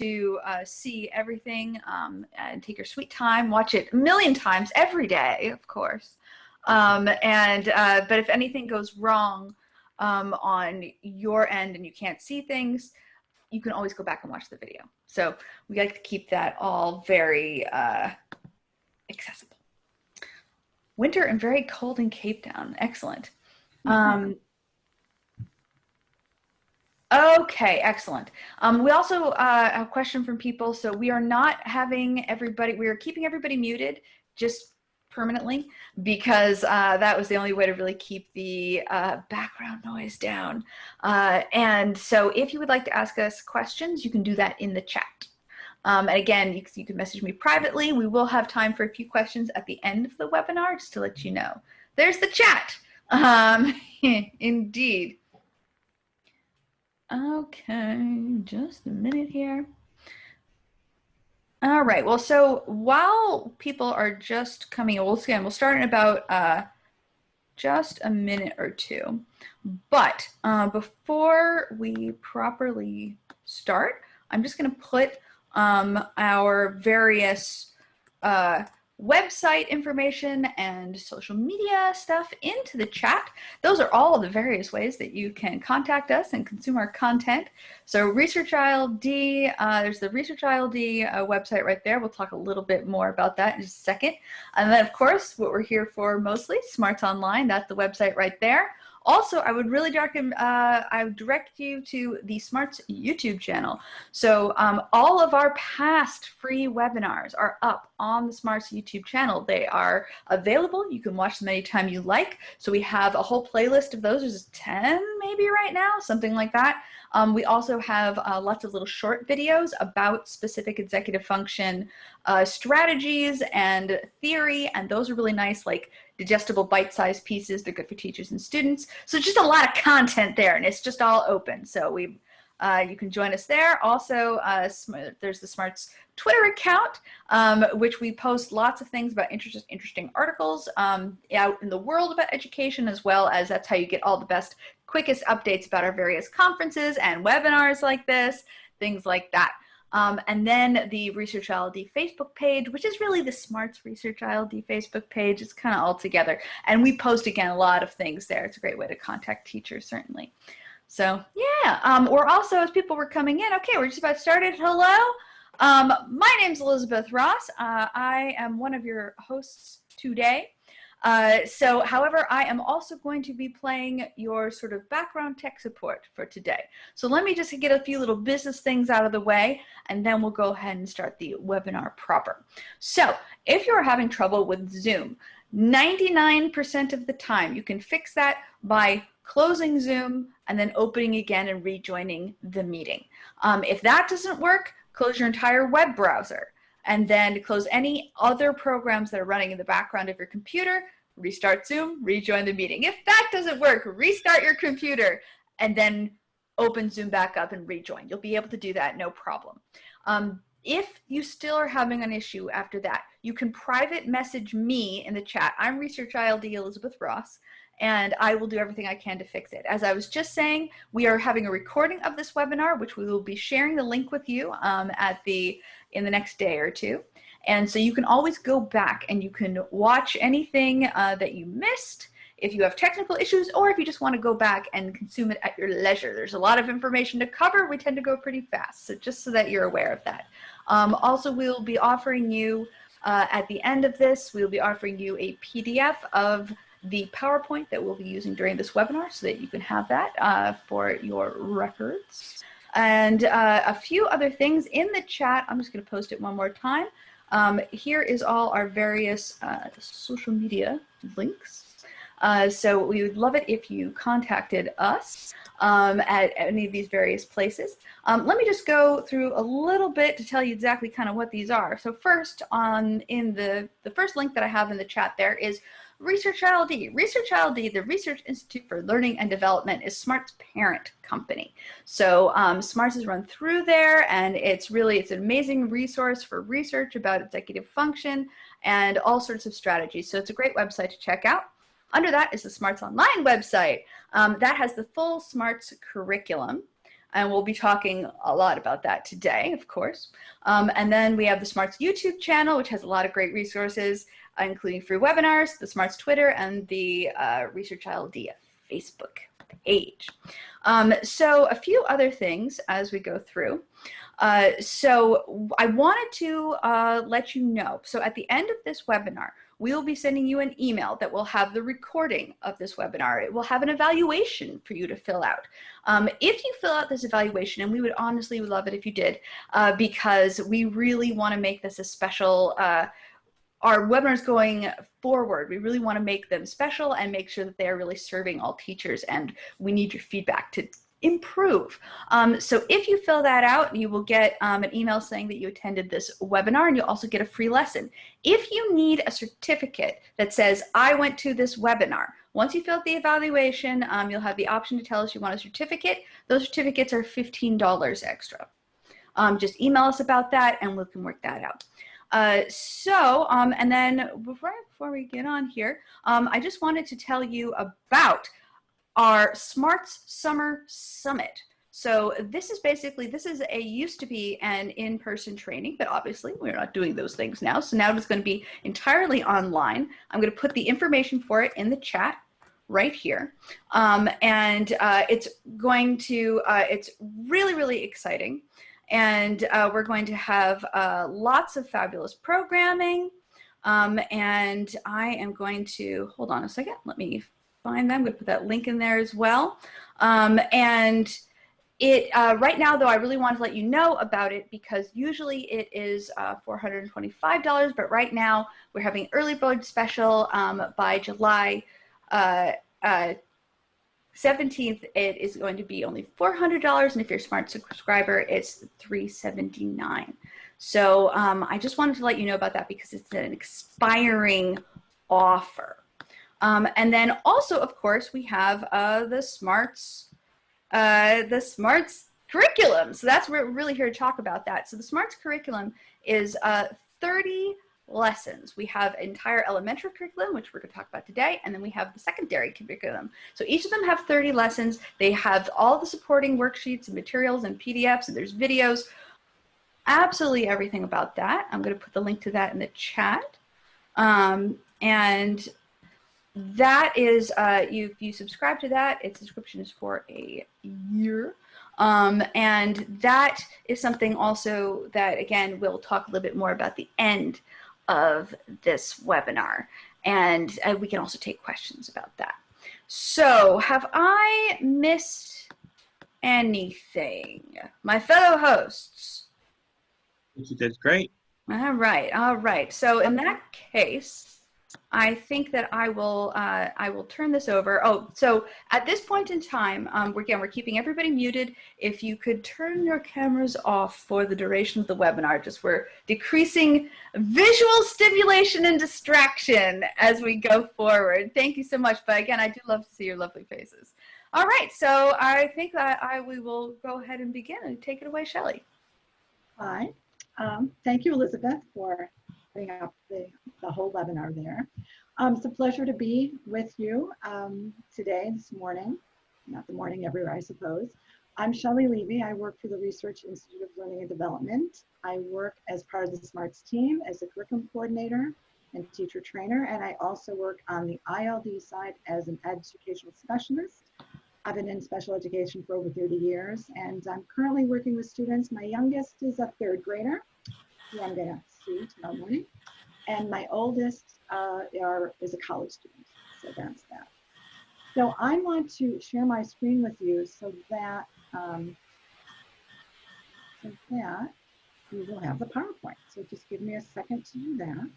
to uh, see everything um, and take your sweet time, watch it a million times every day, of course. Um, and uh, but if anything goes wrong um, on your end and you can't see things, you can always go back and watch the video. So we like to keep that all very uh, accessible. Winter and very cold in Cape Town. Excellent. Mm-hmm. Um, Okay, excellent. Um, we also uh, have a question from people. So we are not having everybody, we are keeping everybody muted just permanently because uh, that was the only way to really keep the uh, background noise down. Uh, and so if you would like to ask us questions, you can do that in the chat. Um, and again, you, you can message me privately. We will have time for a few questions at the end of the webinar, just to let you know. There's the chat. Um, indeed. Okay, just a minute here. All right, well, so while people are just coming, we'll, again, we'll start in about uh, just a minute or two. But uh, before we properly start, I'm just gonna put um, our various uh, website information and social media stuff into the chat. Those are all the various ways that you can contact us and consume our content. So Research ILD, uh, there's the Research ILD uh, website right there. We'll talk a little bit more about that in just a second. And then of course, what we're here for mostly, Smarts Online, that's the website right there. Also, I would really direct, uh, I would direct you to the Smarts YouTube channel. So um, all of our past free webinars are up on the Smarts YouTube channel. They are available. You can watch them anytime you like. So we have a whole playlist of those. There's 10 maybe right now, something like that. Um, we also have uh, lots of little short videos about specific executive function uh, strategies and theory, and those are really nice, like digestible bite-sized pieces. They're good for teachers and students. So just a lot of content there, and it's just all open. So we uh, you can join us there. Also, uh, there's the Smarts Twitter account, um, which we post lots of things about interest, interesting articles um, out in the world about education, as well as that's how you get all the best, quickest updates about our various conferences and webinars like this, things like that. Um, and then the Research ILD Facebook page, which is really the Smarts Research ILD Facebook page. It's kind of all together. And we post, again, a lot of things there. It's a great way to contact teachers, certainly. So yeah, um, we're also, as people were coming in, okay, we're just about started. Hello. Um, my name's Elizabeth Ross. Uh, I am one of your hosts today. Uh, so, however, I am also going to be playing your sort of background tech support for today. So let me just get a few little business things out of the way, and then we'll go ahead and start the webinar proper. So if you're having trouble with Zoom, 99% of the time you can fix that by closing Zoom and then opening again and rejoining the meeting. Um, if that doesn't work, close your entire web browser and then close any other programs that are running in the background of your computer, restart Zoom, rejoin the meeting. If that doesn't work, restart your computer and then open Zoom back up and rejoin. You'll be able to do that, no problem. Um, if you still are having an issue after that, you can private message me in the chat. I'm Research ILD Elizabeth Ross and I will do everything I can to fix it. As I was just saying, we are having a recording of this webinar, which we will be sharing the link with you um, at the in the next day or two. And so you can always go back and you can watch anything uh, that you missed if you have technical issues or if you just want to go back and consume it at your leisure. There's a lot of information to cover. We tend to go pretty fast, so just so that you're aware of that. Um, also, we'll be offering you, uh, at the end of this, we'll be offering you a PDF of the PowerPoint that we'll be using during this webinar so that you can have that uh, for your records. And uh, a few other things in the chat. I'm just going to post it one more time. Um, here is all our various uh, social media links. Uh, so we would love it if you contacted us um, at any of these various places. Um, let me just go through a little bit to tell you exactly kind of what these are. So first on in the, the first link that I have in the chat there is Research ILD. Research ILD, the Research Institute for Learning and Development, is SMART's parent company. So um, SMARTS is run through there, and it's really it's an amazing resource for research about executive function and all sorts of strategies. So it's a great website to check out. Under that is the SMARTS Online website. Um, that has the full SMARTS curriculum. and we'll be talking a lot about that today, of course. Um, and then we have the Smarts YouTube channel, which has a lot of great resources, including free webinars, the Smarts Twitter, and the uh, Research ILD Facebook page. Um, so a few other things as we go through. Uh, so I wanted to uh, let you know, so at the end of this webinar, we will be sending you an email that will have the recording of this webinar. It will have an evaluation for you to fill out. Um, if you fill out this evaluation, and we would honestly love it if you did, uh, because we really want to make this a special uh, our webinars going forward, we really want to make them special and make sure that they are really serving all teachers and we need your feedback to improve. Um, so if you fill that out, you will get um, an email saying that you attended this webinar and you'll also get a free lesson. If you need a certificate that says, I went to this webinar, once you fill out the evaluation, um, you'll have the option to tell us you want a certificate. Those certificates are $15 extra. Um, just email us about that and we can work that out. Uh, so, um, and then before, before we get on here, um, I just wanted to tell you about our Smarts Summer Summit. So this is basically, this is a used to be an in-person training, but obviously we're not doing those things now. So now it's going to be entirely online. I'm going to put the information for it in the chat right here. Um, and uh, it's going to, uh, it's really, really exciting. And uh, we're going to have uh, lots of fabulous programming. Um, and I am going to, hold on a second, let me find them. I'm going to put that link in there as well. Um, and it uh, right now, though, I really want to let you know about it because usually it is uh, $425, but right now we're having early bird special um, by July uh, uh 17th, it is going to be only $400. And if you're a smart subscriber, it's 379. So um, I just wanted to let you know about that because it's an expiring offer. Um, and then also, of course, we have uh, the smarts, uh, the smarts curriculum. So that's we're really here to talk about that. So the smarts curriculum is uh, 30 lessons. We have entire elementary curriculum, which we're going to talk about today, and then we have the secondary curriculum. So each of them have 30 lessons. They have all the supporting worksheets and materials and PDFs, and there's videos, absolutely everything about that. I'm going to put the link to that in the chat. Um, and that is, uh, you, if you subscribe to that, its subscription is for a year. Um, and that is something also that, again, we'll talk a little bit more about the end of this webinar. And uh, we can also take questions about that. So have I missed anything? My fellow hosts? You did great. All right, all right. So in that case, I think that I will uh, I will turn this over. Oh, so at this point in time, um, we're, again, we're keeping everybody muted. If you could turn your cameras off for the duration of the webinar, just we're decreasing visual stimulation and distraction as we go forward. Thank you so much. But again, I do love to see your lovely faces. All right, so I think that I we will go ahead and begin and take it away, Shelley. Hi, um, thank you, Elizabeth, for putting up the, the whole webinar there. Um, it's a pleasure to be with you um, today, this morning, not the morning everywhere, I suppose. I'm Shelley Levy. I work for the Research Institute of Learning and Development. I work as part of the SMARTS team as a curriculum coordinator and teacher trainer, and I also work on the ILD side as an educational specialist. I've been in special education for over 30 years, and I'm currently working with students. My youngest is a third grader, who I'm gonna And my oldest uh, are, is a college student. So that's that. So I want to share my screen with you so that, um, so that you will have the PowerPoint. So just give me a second to do that.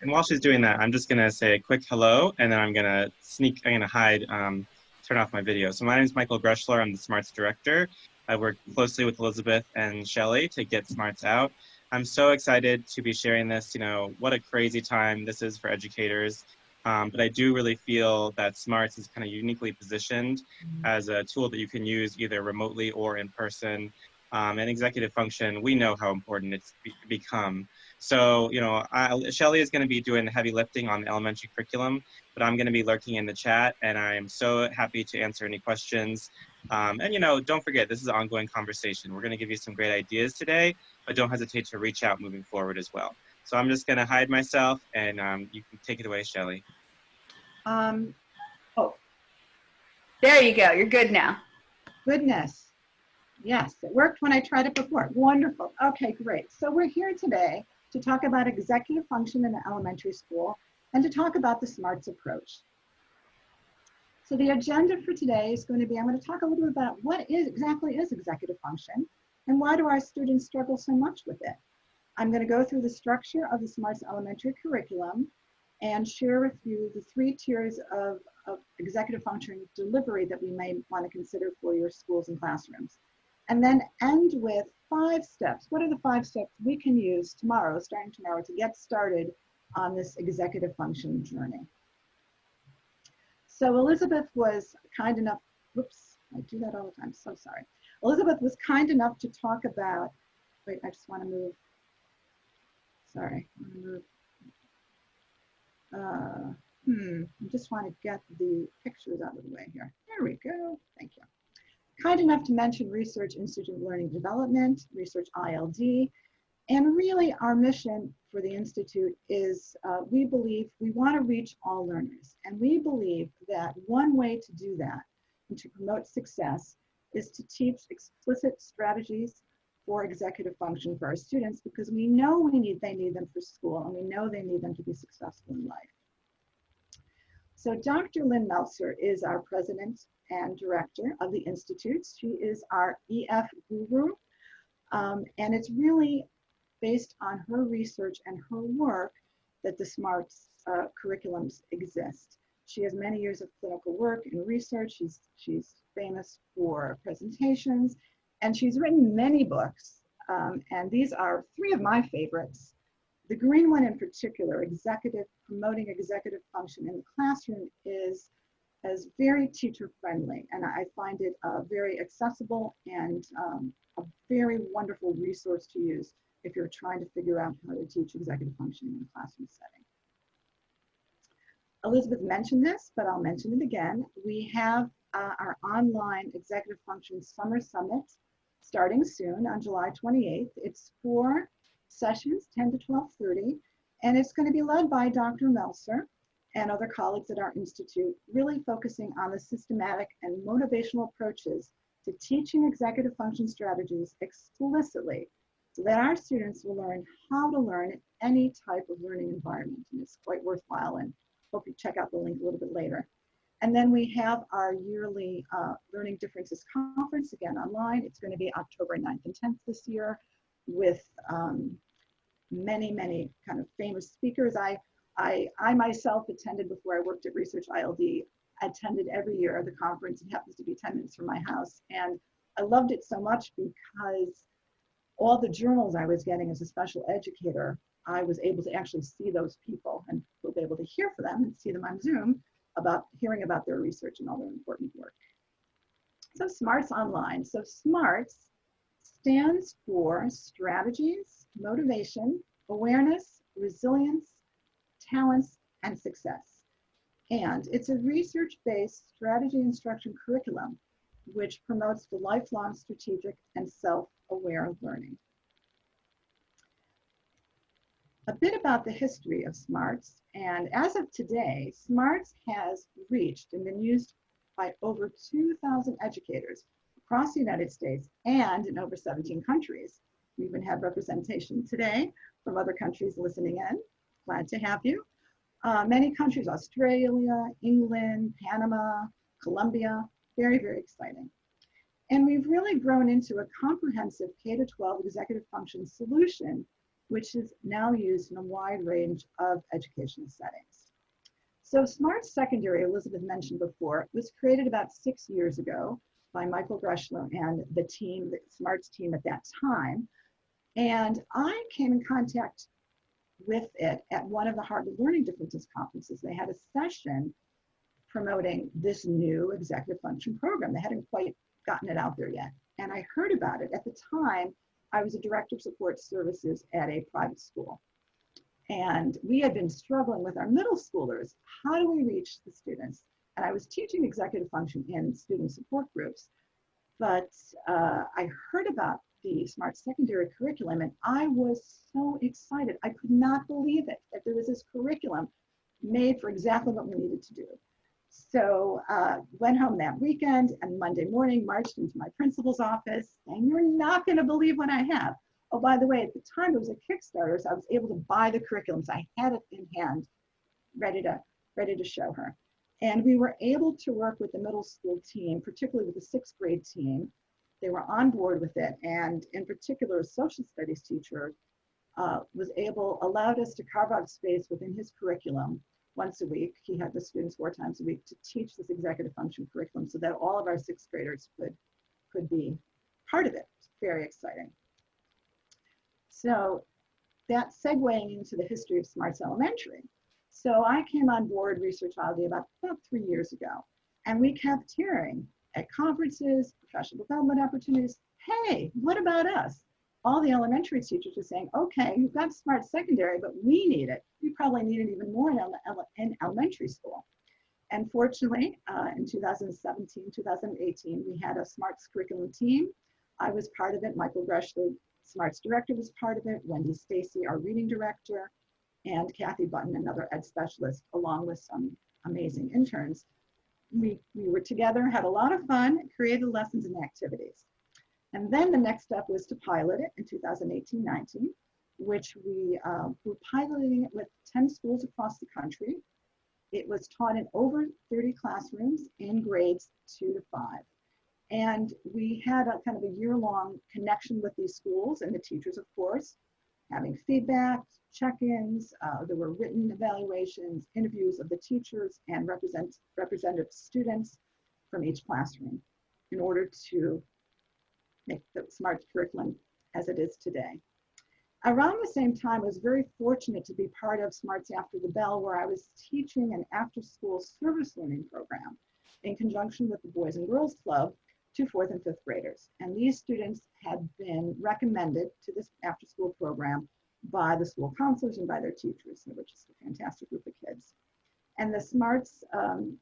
And while she's doing that, I'm just gonna say a quick hello, and then I'm gonna sneak, I'm gonna hide, um, turn off my video. So my name is Michael Greschler. I'm the SMARTS director. I work closely with Elizabeth and Shelly to get Smarts out. I'm so excited to be sharing this. You know, what a crazy time this is for educators. Um, but I do really feel that Smarts is kind of uniquely positioned mm-hmm. as a tool that you can use either remotely or in person um, and executive function, we know how important it's be become. So, you know, I, Shelly is going to be doing the heavy lifting on the elementary curriculum, but I'm going to be lurking in the chat, and I'm so happy to answer any questions. Um, and, you know, don't forget, this is an ongoing conversation. We're going to give you some great ideas today, but don't hesitate to reach out moving forward as well. So I'm just going to hide myself, and um, you can take it away, Shelly. Um, There you go. You're good now. goodness. Yes, it worked when I tried it before. Wonderful. Okay, great. So we're here today to talk about executive function in the elementary school and to talk about the SMARTS approach. So the agenda for today is going to be, I'm going to talk a little bit about what is exactly is executive function and why do our students struggle so much with it. I'm going to go through the structure of the SMARTS elementary curriculum and share with you the three tiers of, of executive function delivery that we may want to consider for your schools and classrooms. And then end with five steps. What are the five steps we can use tomorrow, starting tomorrow, to get started on this executive function journey? So Elizabeth was kind enough, whoops, I do that all the time, so sorry. Elizabeth was kind enough to talk about, wait, I just want to move, sorry, I wanna move. Uh, hmm, I just want to get the pictures out of the way here. There we go, thank you kind enough to mention Research Institute of Learning Development, Research ILD, and really our mission for the Institute is uh, we believe we want to reach all learners. And we believe that one way to do that and to promote success is to teach explicit strategies for executive function for our students because we know we need they need them for school and we know they need them to be successful in life. So Dr. Lynn Meltzer is our president and director of the Institute. She is our EF guru. Um, and it's really based on her research and her work that the SMARTS uh, curriculums exist. She has many years of clinical work and research. She's, she's famous for presentations, and she's written many books. Um, and these are three of my favorites. The green one in particular, executive, promoting executive function in the classroom is as very teacher friendly and I find it uh, very accessible and um, a very wonderful resource to use if you're trying to figure out how to teach executive functioning in a classroom setting. Elizabeth mentioned this, but I'll mention it again. We have uh, our online executive function summer summit starting soon on July 28th. It's four sessions, 10 to 12.30, and it's going to be led by Dr. Meltzer and other colleagues at our institute, really focusing on the systematic and motivational approaches to teaching executive function strategies explicitly that our students will learn how to learn in any type of learning environment. And it's quite worthwhile and hope you check out the link a little bit later. And then we have our yearly uh, Learning Differences Conference, again online. It's going to be October 9th and 10th this year with um, many, many kind of famous speakers. I I, I myself attended before I worked at Research ILD, attended every year the conference. It happens to be 10 minutes from my house. And I loved it so much because all the journals I was getting as a special educator, I was able to actually see those people and was able to hear from them and see them on Zoom about hearing about their research and all their important work. So SMARTS Online. So SMARTS stands for strategies, motivation, awareness, resilience, talents, and success. And it's a research-based strategy instruction curriculum which promotes the lifelong strategic and self-aware learning. A bit about the history of SMARTS, and as of today, SMARTS has reached and been used by over 2,000 educators across the United States and in over 17 countries. We even have representation today from other countries listening in. Glad to have you. Uh, many countries, Australia, England, Panama, Colombia, very, very exciting. And we've really grown into a comprehensive K-12 executive function solution, which is now used in a wide range of educational settings. So Smart Secondary, Elizabeth mentioned before, was created about six years ago by Michael Greschler and the team, the SMARTS team at that time. And I came in contact with it at one of the Harvard Learning Differences conferences. They had a session promoting this new executive function program. They hadn't quite gotten it out there yet. and I heard about it. At the time, I was a director of support services at a private school. And we had been struggling with our middle schoolers. How do we reach the students? And I was teaching executive function in student support groups. But uh, I heard about the smart secondary curriculum and I was so excited. I could not believe it that there was this curriculum made for exactly what we needed to do. So uh, went home that weekend and Monday morning marched into my principal's office and you're not gonna believe what I have. Oh, by the way, at the time it was a Kickstarter, so I was able to buy the curriculums. I had it in hand, ready to, ready to show her. And we were able to work with the middle school team, particularly with the sixth grade team. They were on board with it. And in particular, a social studies teacher uh, was able, allowed us to carve out space within his curriculum once a week. He had the students four times a week to teach this executive function curriculum so that all of our sixth graders could, could be part of it. It's very exciting. So that's segueing into the history of Smarts Elementary. So I came on board Research ILD about, about three years ago, and we kept hearing at conferences, professional development opportunities, hey, what about us? All the elementary teachers are saying, okay, you've got smart secondary, but we need it. We probably need it even more in, ele in elementary school. And fortunately, uh, in 2017, 2018, we had a smarts curriculum team. I was part of it. Michael Greschler, smarts director, was part of it. Wendy Stacy, our reading director, and Kathy Button, another ed specialist, along with some amazing interns. We, we were together, had a lot of fun, created lessons and activities. And then the next step was to pilot it in 2018-19, which we uh, were piloting it with 10 schools across the country. It was taught in over 30 classrooms in grades two to five. And we had a kind of a year-long connection with these schools and the teachers, of course, having feedback, check-ins. Uh, there were written evaluations, interviews of the teachers and represent, representative students from each classroom in order to make the SMART curriculum as it is today. Around the same time, I was very fortunate to be part of Smarts After the Bell, where I was teaching an after-school service learning program in conjunction with the Boys and Girls Club to fourth and fifth graders. And these students had been recommended to this after-school program by the school counselors and by their teachers, which is a fantastic group of kids. And the SMARTS um,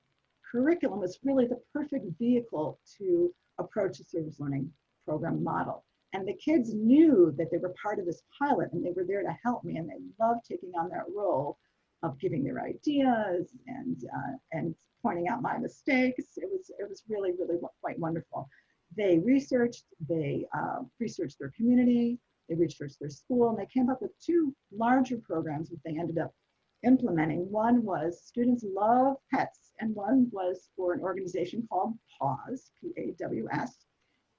curriculum was really the perfect vehicle to approach a service learning program model. And the kids knew that they were part of this pilot and they were there to help me and they loved taking on that role of giving their ideas and, uh, and pointing out my mistakes. It was, it was really, really quite wonderful. They researched, they uh, researched their community, they researched their school, and they came up with two larger programs that they ended up implementing. One was Students Love Pets, and one was for an organization called PAWS, P-A-W-S,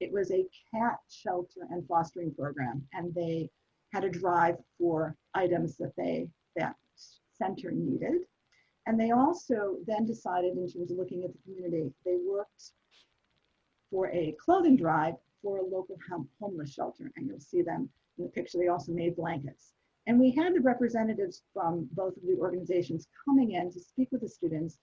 it was a cat shelter and fostering program, and they had a drive for items that they that center needed. And they also then decided, in terms of looking at the community, they worked for a clothing drive for a local homeless shelter, and you'll see them in the picture. They also made blankets. And we had the representatives from both of the organizations coming in to speak with the students,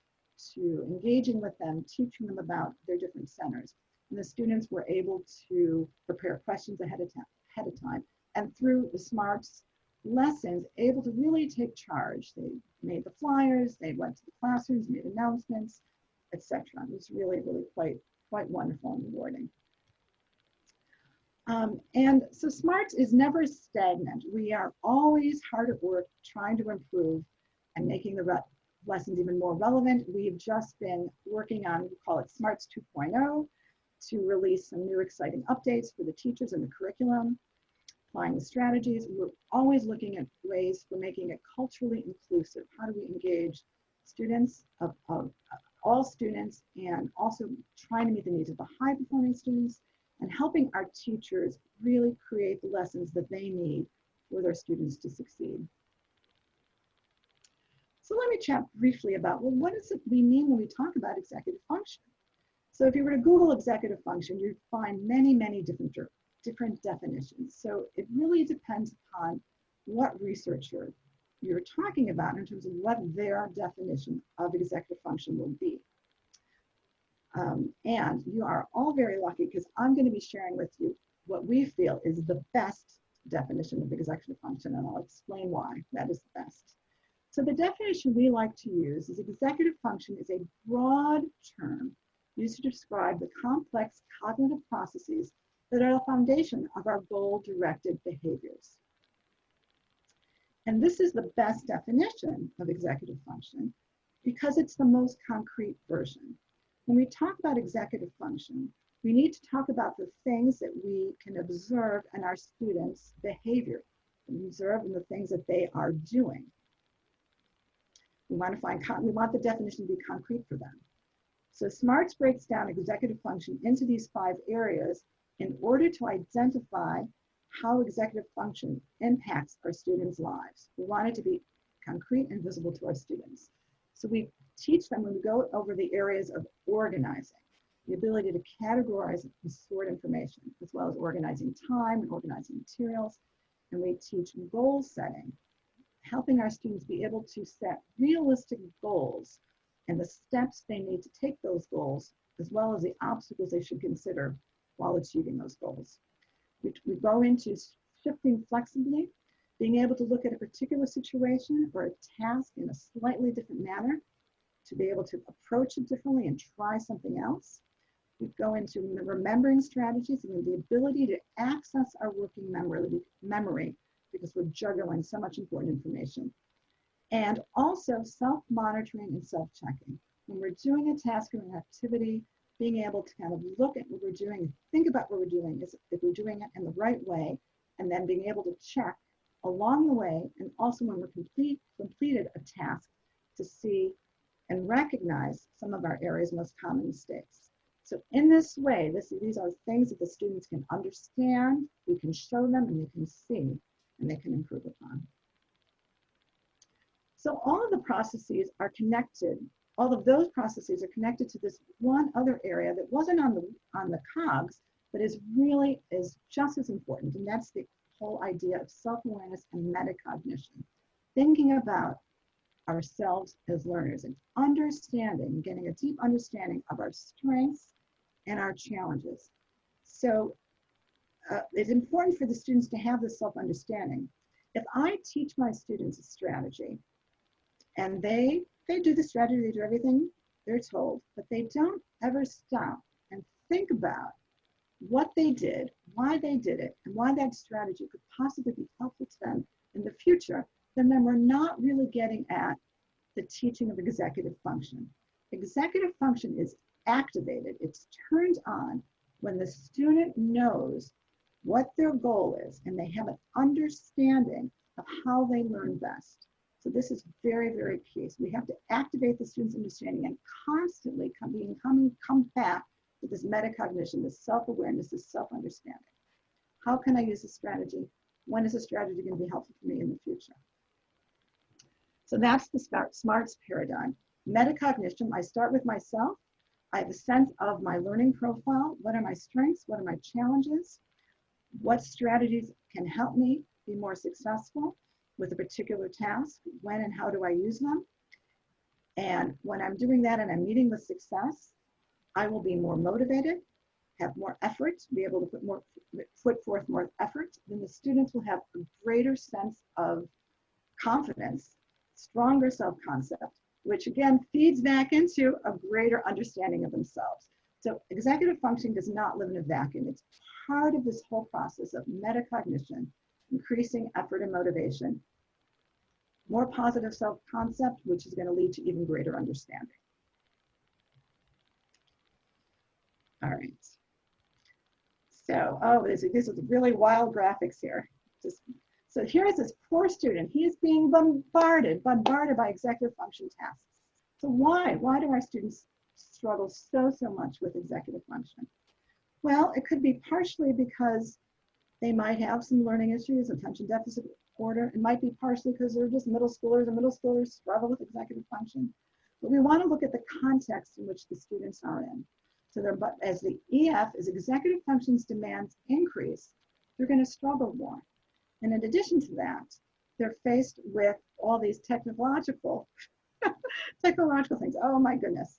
to engaging with them, teaching them about their different centers. The students were able to prepare questions ahead of time, ahead of time. And through the SMARTS lessons, able to really take charge. They made the flyers, they went to the classrooms, made announcements, etc. It was really, really quite, quite wonderful and rewarding. Um, and so SMARTS is never stagnant. We are always hard at work trying to improve and making the lessons even more relevant. We've just been working on, we call it SMARTS 2.0, to release some new exciting updates for the teachers and the curriculum, applying the strategies. We're always looking at ways for making it culturally inclusive. How do we engage students of, of uh, all students and also trying to meet the needs of the high performing students and helping our teachers really create the lessons that they need for their students to succeed. So let me chat briefly about, well, what does it we mean when we talk about executive function? So if you were to Google executive function, you'd find many, many different, different definitions. So it really depends upon what researcher you're talking about in terms of what their definition of executive function will be. Um, and you are all very lucky because I'm going to be sharing with you what we feel is the best definition of executive function, and I'll explain why that is the best. So the definition we like to use is executive function is a broad term used to describe the complex cognitive processes that are the foundation of our goal-directed behaviors. And this is the best definition of executive function because it's the most concrete version. When we talk about executive function, we need to talk about the things that we can observe in our students' behavior, observe in the things that they are doing. We want to find, we want the definition to be concrete for them. So SMARTS breaks down executive function into these five areas in order to identify how executive function impacts our students' lives. We want it to be concrete and visible to our students. So we teach them when we go over the areas of organizing, the ability to categorize and sort information, as well as organizing time and organizing materials. And we teach goal setting, helping our students be able to set realistic goals and the steps they need to take those goals, as well as the obstacles they should consider while achieving those goals. We, we go into shifting flexibly, being able to look at a particular situation or a task in a slightly different manner, to be able to approach it differently and try something else. We go into remembering strategies and the ability to access our working memory, memory because we're juggling so much important information. And also self-monitoring and self-checking. When we're doing a task or an activity, being able to kind of look at what we're doing, think about what we're doing, is if we're doing it in the right way, and then being able to check along the way, and also when we're complete, completed a task to see and recognize some of our area's most common mistakes. So in this way, this, these are things that the students can understand, we can show them, and they can see, and they can improve upon. So all of the processes are connected all of those processes are connected to this one other area that wasn't on the on the cogs, but is really is just as important, and that's the whole idea of self-awareness and metacognition. Thinking about ourselves as learners and understanding, getting a deep understanding of our strengths and our challenges. So uh, it's important for the students to have this self-understanding. If I teach my students a strategy and they they do the strategy, they do everything they're told, but they don't ever stop and think about what they did, why they did it, and why that strategy could possibly be helpful to them in the future, then, then we're not really getting at the teaching of executive function. Executive function is activated, it's turned on when the student knows what their goal is and they have an understanding of how they learn best. So this is very, very key. So we have to activate the student's understanding and constantly come, being, come, come back to this metacognition, this self-awareness, this self-understanding. How can I use this strategy? When is a strategy going to be helpful for me in the future? So that's the smart, SMARTS paradigm. Metacognition, I start with myself. I have a sense of my learning profile. What are my strengths? What are my challenges? What strategies can help me be more successful? With a particular task, when and how do I use them? And when I'm doing that and I'm meeting with success, I will be more motivated, have more effort, be able to put more put forth more effort, then the students will have a greater sense of confidence, stronger self-concept, which again feeds back into a greater understanding of themselves. So executive functioning does not live in a vacuum. It's part of this whole process of metacognition, increasing effort and motivation, more positive self-concept, which is going to lead to even greater understanding. All right. So, oh, this, this is really wild graphics here. Just, so here's this poor student. He is being bombarded, bombarded by executive function tasks. So why? Why do our students struggle so, so much with executive function? Well, it could be partially because they might have some learning issues, attention deficit quarter. It might be partially because they're just middle schoolers and middle schoolers struggle with executive function. But we want to look at the context in which the students are in. So they're, but as the EF, as executive functions demands increase, they're going to struggle more. And in addition to that, they're faced with all these technological, technological things. Oh my goodness.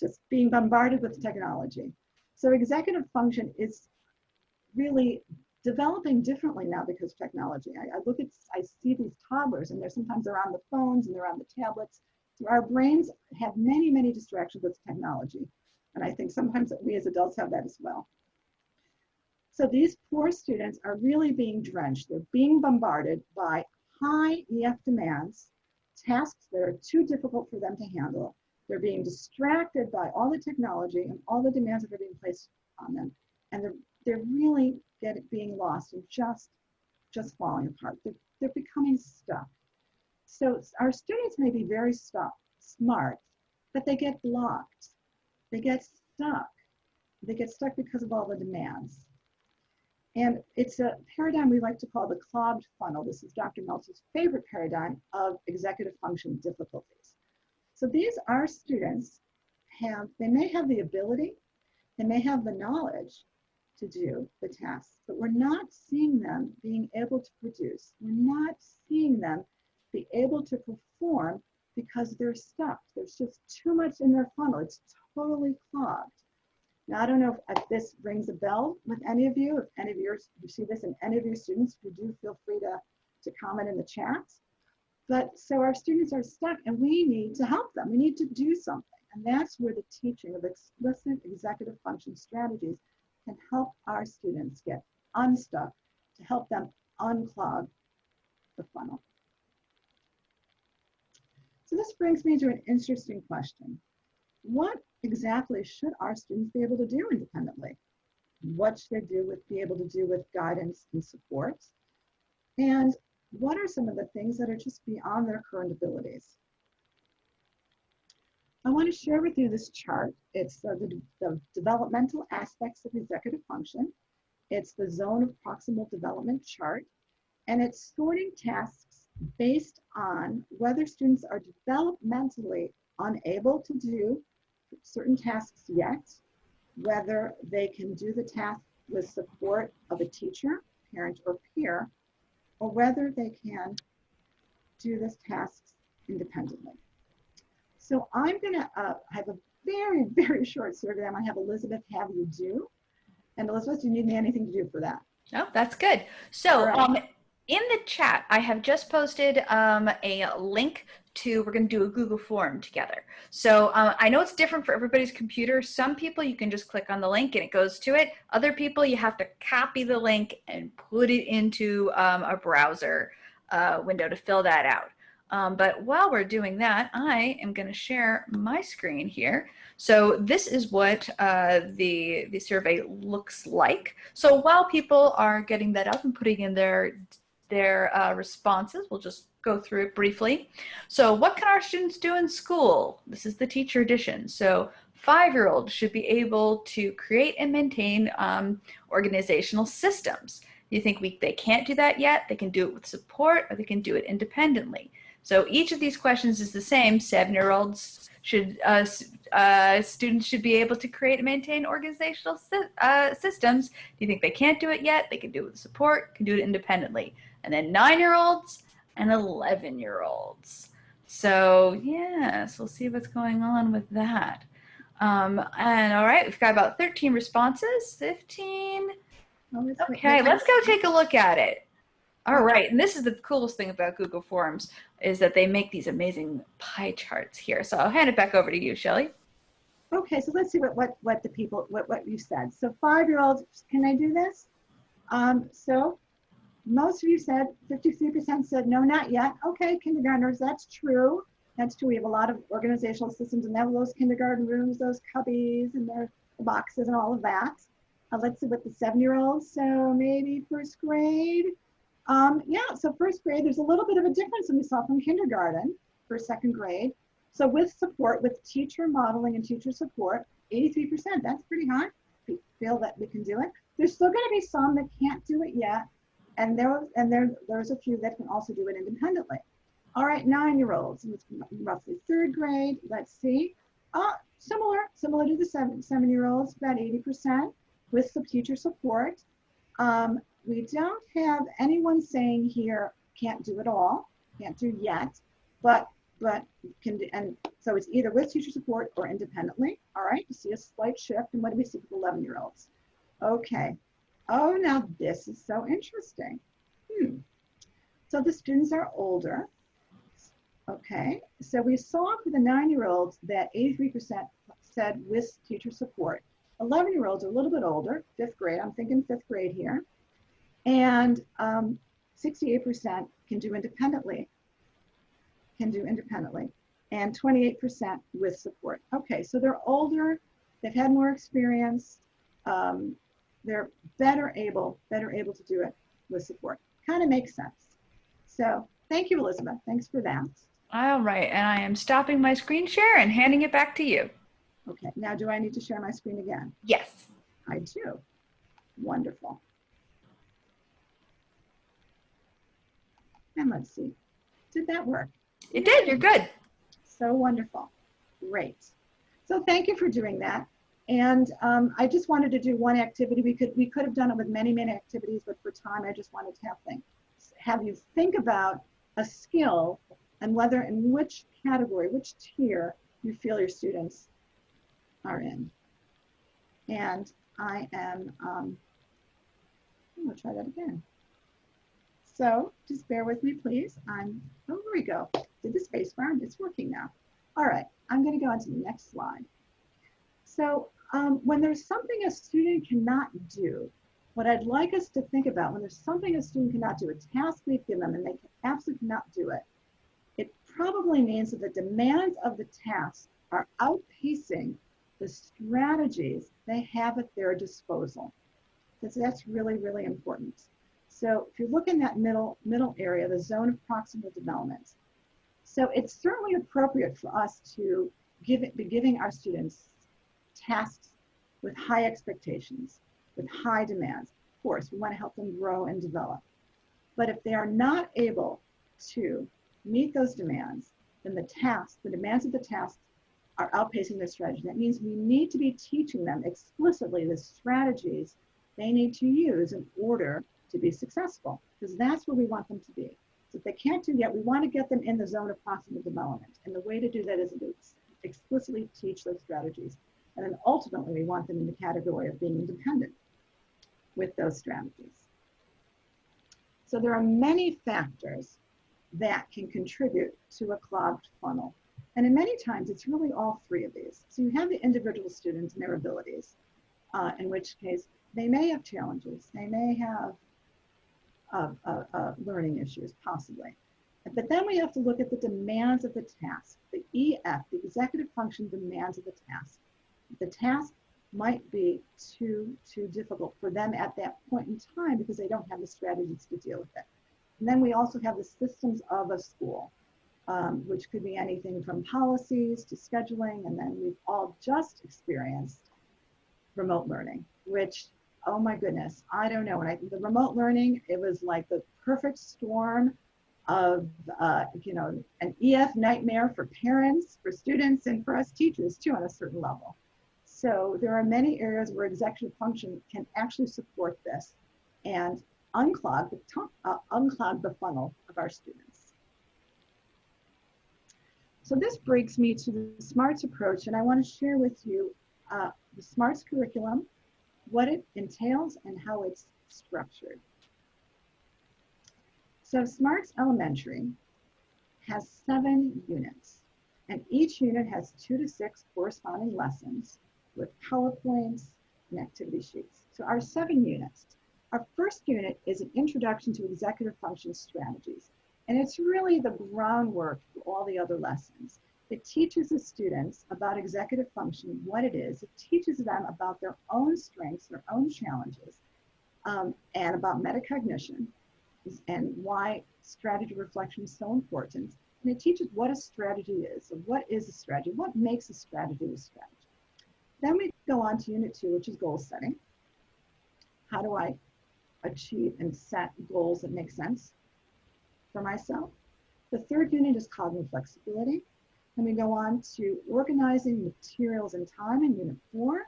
just being bombarded with technology. So executive function is really developing differently now because technology. I, I, look at, I see these toddlers and they're sometimes they're on the phones and they're on the tablets. So our brains have many, many distractions with technology. And I think sometimes we as adults have that as well. So these poor students are really being drenched. They're being bombarded by high EF demands, tasks that are too difficult for them to handle. They're being distracted by all the technology and all the demands that are being placed on them. And they're, they're really getting, being lost and just, just falling apart. They're, they're becoming stuck. So our students may be very stuck, smart, but they get blocked. They get stuck. They get stuck because of all the demands. And it's a paradigm we like to call the clogged funnel. This is Dr. Meltzer's favorite paradigm of executive function difficulties. So these are students have, they may have the ability, they may have the knowledge to do the tasks, but we're not seeing them being able to produce. We're not seeing them be able to perform because they're stuck. There's just too much in their funnel. It's totally clogged. Now, I don't know if, if this rings a bell with any of you, if any of yours, you see this in any of your students, you do feel free to, to comment in the chat. But so our students are stuck and we need to help them. We need to do something. And that's where the teaching of explicit executive function strategies can help our students get unstuck to help them unclog the funnel. So this brings me to an interesting question. What exactly should our students be able to do independently? What should they do with be able to do with guidance and support? And what are some of the things that are just beyond their current abilities? I want to share with you this chart. It's uh, the, the developmental aspects of executive function. It's the zone of proximal development chart, and it's sorting tasks based on whether students are developmentally unable to do certain tasks yet, whether they can do the task with support of a teacher, parent, or peer, or whether they can do this tasks independently. So I'm gonna uh, have a very, very short survey I'm gonna have Elizabeth have you do. And Elizabeth, do you need me anything to do for that? No, oh, that's good. So right. um, in the chat, I have just posted um, a link to, we're going to do a Google form together. So uh, I know it's different for everybody's computer. Some people you can just click on the link and it goes to it. Other people you have to copy the link and put it into um, a browser uh, window to fill that out. Um, but while we're doing that, I am going to share my screen here. So this is what uh, the, the survey looks like. So while people are getting that up and putting in their, their uh, responses, we'll just go through it briefly. So what can our students do in school? This is the teacher edition. So five-year-olds should be able to create and maintain um, organizational systems. You think we, they can't do that yet? They can do it with support or they can do it independently. So each of these questions is the same. Seven-year-olds should, uh, uh, students should be able to create and maintain organizational sy uh, systems. Do you think they can't do it yet? They can do it with support, can do it independently. And then nine-year-olds, and 11 year olds. So yes, we'll see what's going on with that. Um, and all right, we've got about 13 responses, 15. Okay, let's go take a look at it. All right, and this is the coolest thing about Google Forms is that they make these amazing pie charts here. So I'll hand it back over to you, Shelly. Okay, so let's see what, what, what the people, what, what you said. So five-year-olds, can I do this? Um, so most of you said, 53% said, no, not yet. Okay, kindergartners, that's true. That's true. We have a lot of organizational systems and they have those kindergarten rooms, those cubbies and their boxes and all of that. Uh, let's see what the seven-year-olds, so maybe first grade. Um, yeah, so first grade, there's a little bit of a difference than we saw from kindergarten for second grade. So with support, with teacher modeling and teacher support, 83%, that's pretty high. We feel that we can do it. There's still gonna be some that can't do it yet. And there and there there's a few that can also do it independently. All right, nine-year-olds, roughly third grade. Let's see. Uh, similar, similar to the seven, seven-year-olds, about 80% with some teacher support. Um, we don't have anyone saying here can't do it all, can't do yet, but but can, do- and so it's either with teacher support or independently. All right, you see a slight shift. And what do we see with 11 year olds? Okay. Oh, now this is so interesting. Hmm. So the students are older. Okay, so we saw for the nine-year-olds that 83% said with teacher support. 11-year-olds are a little bit older, fifth grade. I'm thinking fifth grade here. And um, 68% can do independently, can do independently, and 28% with support. Okay, so they're older, they've had more experience, um, they're better able, better able to do it with support. Kind of makes sense. So thank you, Elizabeth. Thanks for that. All right, and I am stopping my screen share and handing it back to you. Okay, now do I need to share my screen again? Yes. I do. Wonderful. And let's see, did that work? It did, you're good. So wonderful. Great. So thank you for doing that. And um, I just wanted to do one activity. We could we could have done it with many, many activities, but for time, I just wanted to have think, have you think about a skill and whether in which category, which tier you feel your students are in. And I am, um, I'm gonna try that again. So just bear with me, please. I'm, oh, here we go. Did the space bar, it's working now. All right, I'm gonna go on to the next slide. So um, when there's something a student cannot do, what I'd like us to think about when there's something a student cannot do, a task we've given them and they absolutely cannot do it, it probably means that the demands of the task are outpacing the strategies they have at their disposal. Because that's really, really important. So if you look in that middle, middle area, the zone of proximal development, so it's certainly appropriate for us to give it, be giving our students tasks with high expectations, with high demands. Of course, we want to help them grow and develop. But if they are not able to meet those demands, then the tasks, the demands of the tasks are outpacing their strategy. That means we need to be teaching them explicitly the strategies they need to use in order to be successful, because that's where we want them to be. So if they can't do that, we want to get them in the zone of proximal development. And the way to do that is to explicitly teach those strategies. And then ultimately, we want them in the category of being independent with those strategies. So there are many factors that can contribute to a clogged funnel. And in many times, it's really all three of these. So you have the individual students and their abilities, uh, in which case they may have challenges, they may have uh learning issues, possibly. But then we have to look at the demands of the task, the EF, the executive function demands of the task. The task might be too, too difficult for them at that point in time because they don't have the strategies to deal with it. And then we also have the systems of a school, um, which could be anything from policies to scheduling. And then we've all just experienced remote learning, which, oh my goodness, I don't know. And I the remote learning, it was like the perfect storm of, uh, you know, an EF nightmare for parents, for students, and for us teachers too on a certain level. So there are many areas where executive function can actually support this and unclog the, uh, unclog the funnel of our students. So this brings me to the SMARTS approach, and I want to share with you uh, the SMARTS curriculum, what it entails, and how it's structured. So SMARTS Elementary has seven units, and each unit has two to six corresponding lessons with PowerPoints and activity sheets. So our seven units. Our first unit is an introduction to executive function strategies. And it's really the groundwork for all the other lessons. It teaches the students about executive function, what it is. It teaches them about their own strengths, their own challenges, um, and about metacognition and why strategy reflection is so important. And it teaches what a strategy is. So what is a strategy? What makes a strategy a strategy? Then we go on to unit two, which is goal setting. How do I achieve and set goals that make sense for myself. The third unit is cognitive flexibility. And we go on to organizing materials and time in unit four.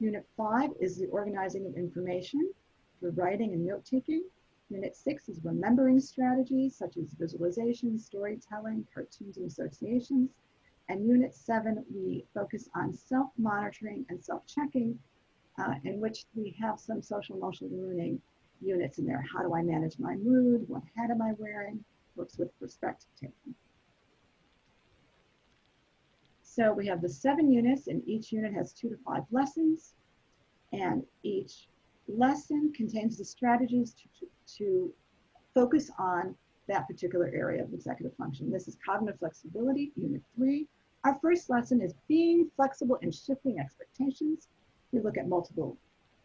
Unit five is the organizing of information through writing and note taking. Unit six is remembering strategies such as visualization, storytelling, cartoons, and associations. And unit seven, we focus on self-monitoring and self-checking, uh, in which we have some social emotional learning units in there. How do I manage my mood? What hat am I wearing? Works with perspective taking. So we have the seven units and each unit has two to five lessons and each lesson contains the strategies to, to, to focus on that particular area of executive function. This is cognitive flexibility, unit three. Our first lesson is being flexible and shifting expectations. We look at multiple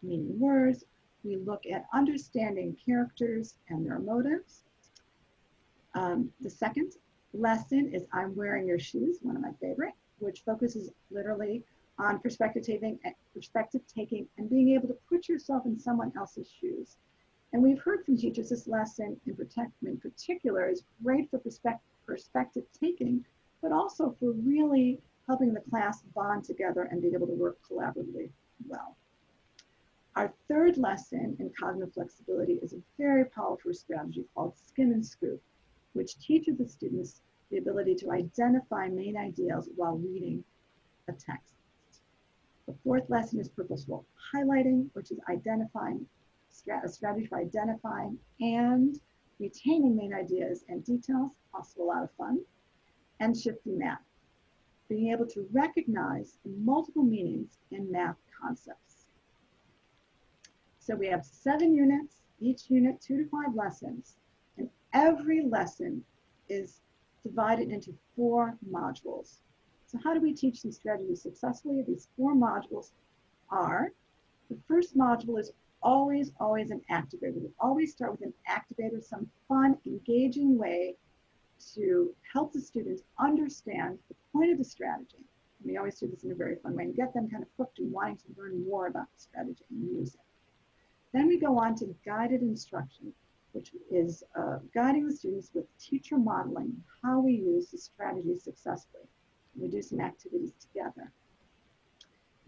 meaning words. We look at understanding characters and their motives. Um, the second lesson is I'm wearing your shoes, one of my favorite which focuses literally on perspective taking, perspective taking and being able to put yourself in someone else's shoes. And we've heard from teachers this lesson in, protect, in particular is great for perspective, perspective taking, but also for really helping the class bond together and be able to work collaboratively well. Our third lesson in cognitive flexibility is a very powerful strategy called skim and scoop, which teaches the students the ability to identify main ideas while reading a text. The fourth lesson is purposeful highlighting, which is identifying a strategy for identifying and retaining main ideas and details, also a lot of fun, and shifting math, being able to recognize multiple meanings in math concepts. So we have seven units, each unit two to five lessons, and every lesson is divided into four modules. So how do we teach these strategies successfully? These four modules are, the first module is always, always an activator. We always start with an activator, some fun, engaging way to help the students understand the point of the strategy. And we always do this in a very fun way and get them kind of hooked and wanting to learn more about the strategy and use it. Then we go on to guided instruction which is uh, guiding the students with teacher modeling how we use the strategy successfully. We do some activities together.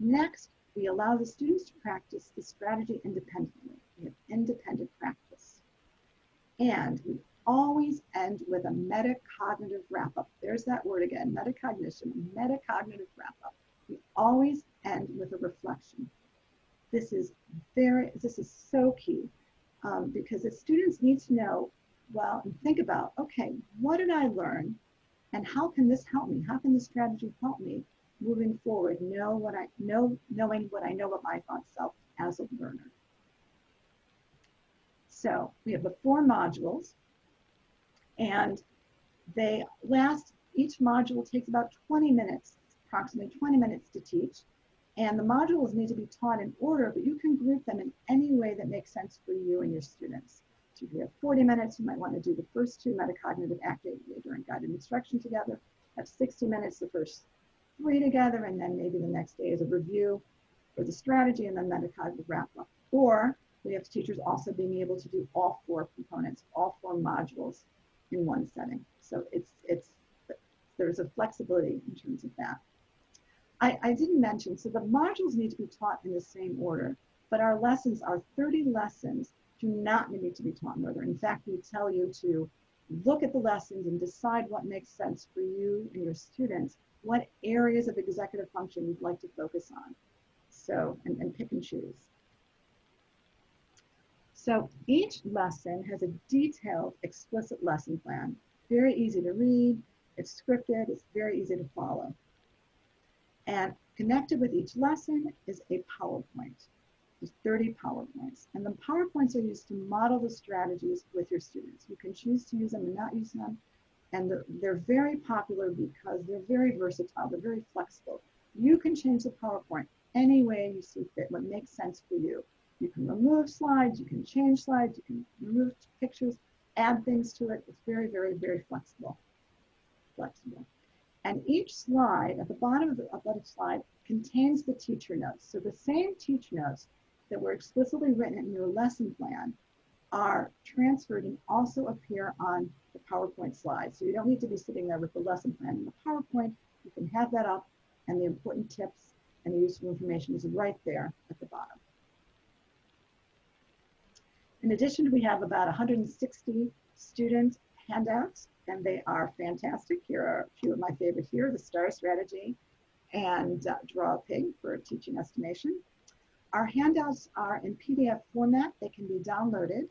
Next, we allow the students to practice the strategy independently. We have independent practice. And we always end with a metacognitive wrap-up. There's that word again, metacognition, metacognitive wrap-up. We always end with a reflection. This is very, this is so key um, because the students need to know, well, and think about, okay, what did I learn? And how can this help me? How can this strategy help me moving forward? Know what I know, knowing what I know about my thought self as a learner. So we have the four modules, and they last, each module takes about 20 minutes, approximately 20 minutes to teach. And the modules need to be taught in order, but you can group them in any way that makes sense for you and your students. So if you have 40 minutes, you might want to do the first two metacognitive activator and guided instruction together. Have 60 minutes, the first three together, and then maybe the next day is a review for the strategy and then metacognitive wrap up. Or we have teachers also being able to do all four components, all four modules in one setting. So it's, it's, there's a flexibility in terms of that. I, I didn't mention, so the modules need to be taught in the same order, but our lessons, our 30 lessons, do not need to be taught in order. In fact, we tell you to look at the lessons and decide what makes sense for you and your students, what areas of executive function you'd like to focus on. So, and, and pick and choose. So each lesson has a detailed, explicit lesson plan. Very easy to read, it's scripted, it's very easy to follow. And connected with each lesson is a PowerPoint. There's 30 PowerPoints. And the PowerPoints are used to model the strategies with your students. You can choose to use them and not use them. And they're, they're very popular because they're very versatile. They're very flexible. You can change the PowerPoint any way you see fit, what makes sense for you. You can remove slides, you can change slides, you can remove pictures, add things to it. It's very, very, very flexible. Flexible. And each slide, at the bottom of the, of the slide, contains the teacher notes. So the same teacher notes that were explicitly written in your lesson plan are transferred and also appear on the PowerPoint slide. So you don't need to be sitting there with the lesson plan in the PowerPoint. You can have that up and the important tips and the useful information is right there at the bottom. In addition, we have about 160 student handouts, and they are fantastic. Here are a few of my favorite here, the STAR strategy and uh, Draw a Pig for teaching estimation. Our handouts are in PDF format. They can be downloaded.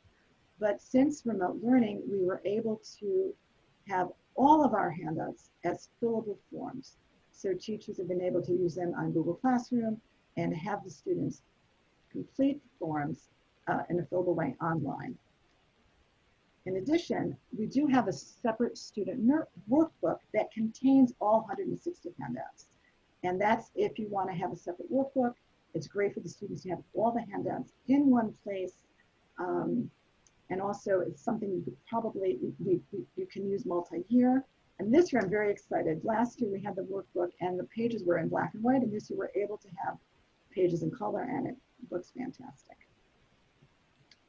But since remote learning, we were able to have all of our handouts as fillable forms. So teachers have been able to use them on Google Classroom and have the students complete the forms uh, in a fillable way online. In addition, we do have a separate student workbook that contains all 160 handouts. And that's if you want to have a separate workbook. It's great for the students to have all the handouts in one place. Um, and also it's something you could probably, we, you can use multi-year. And this year I'm very excited. Last year we had the workbook and the pages were in black and white and this year we're able to have pages in color and it looks fantastic.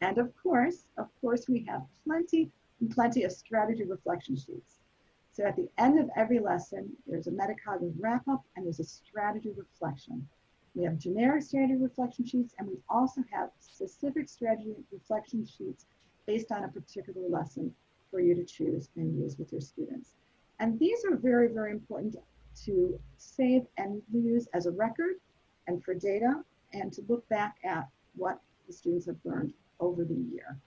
And of course, of course we have plenty and plenty of strategy reflection sheets. So at the end of every lesson, there's a metacognitive wrap up and there's a strategy reflection. We have generic strategy reflection sheets and we also have specific strategy reflection sheets based on a particular lesson for you to choose and use with your students. And these are very, very important to save and use as a record and for data and to look back at what the students have learned over the year.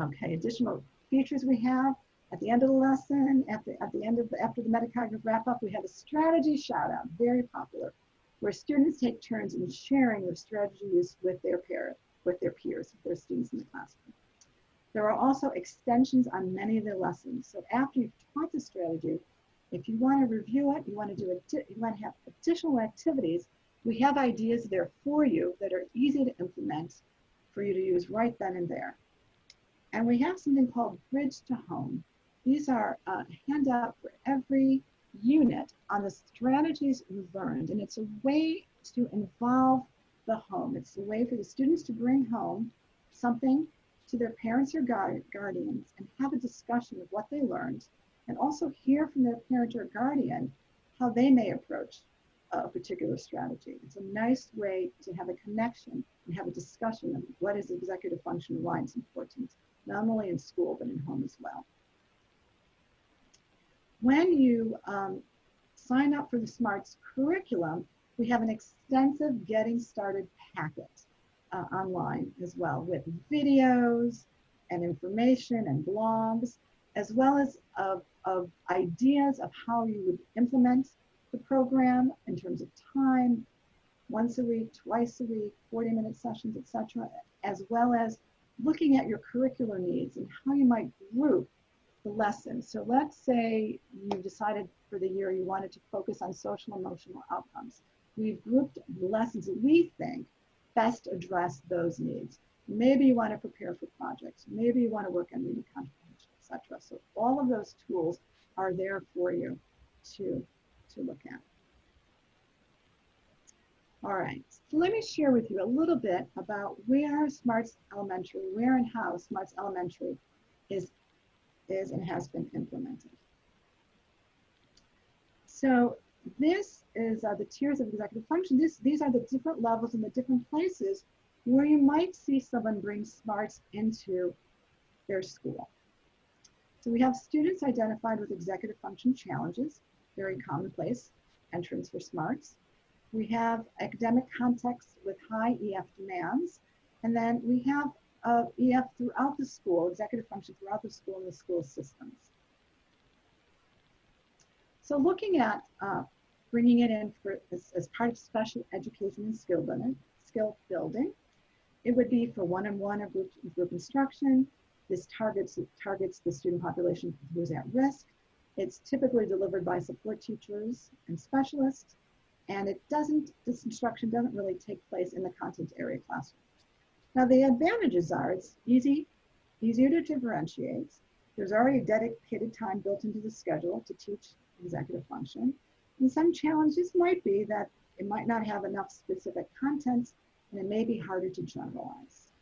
Okay, additional features we have at the end of the lesson, at the, at the end of the, after the metacognitive wrap up, we have a strategy shout out, very popular, where students take turns in sharing their strategies with their peers with their peers, with their students in the classroom. There are also extensions on many of the lessons. So after you've taught the strategy, if you want to review it, you want to do it, you want to have additional activities, we have ideas there for you that are easy to implement for you to use right then and there. And we have something called Bridge to Home. These are uh, a handout for every unit on the strategies you learned. And it's a way to involve the home. It's a way for the students to bring home something to their parents or guardians and have a discussion of what they learned and also hear from their parent or guardian how they may approach a particular strategy. It's a nice way to have a connection and have a discussion of what is executive function and why it's important, not only in school, but in home as well. When you um, sign up for the SMARTS curriculum, we have an extensive Getting Started packet uh, online as well with videos and information and blogs, as well as of, of ideas of how you would implement the program in terms of time, once a week, twice a week, 40 minute sessions, etc., as well as looking at your curricular needs and how you might group the lessons. So let's say you decided for the year you wanted to focus on social emotional outcomes we've grouped the lessons that we think best address those needs. Maybe you want to prepare for projects. Maybe you want to work on reading comprehension, etc. So all of those tools are there for you to, to look at. All right, so let me share with you a little bit about where Smarts Elementary, where and how Smarts Elementary is, is and has been implemented. So this is uh, the tiers of executive function. This, these are the different levels and the different places where you might see someone bring smarts into their school. So we have students identified with executive function challenges, very commonplace entrance for smarts. We have academic contexts with high EF demands. And then we have uh, EF throughout the school, executive function throughout the school and the school systems. So looking at uh, bringing it in for, as, as, part of special education and skill building, skill building, it would be for one-on-one or group, group instruction. This targets, targets the student population who's at risk. It's typically delivered by support teachers and specialists, and it doesn't, this instruction doesn't really take place in the content area classroom. Now the advantages are it's easy, easier to differentiate. There's already dedicated time built into the schedule to teach executive function. And some challenges might be that it might not have enough specific content and it may be harder to generalize.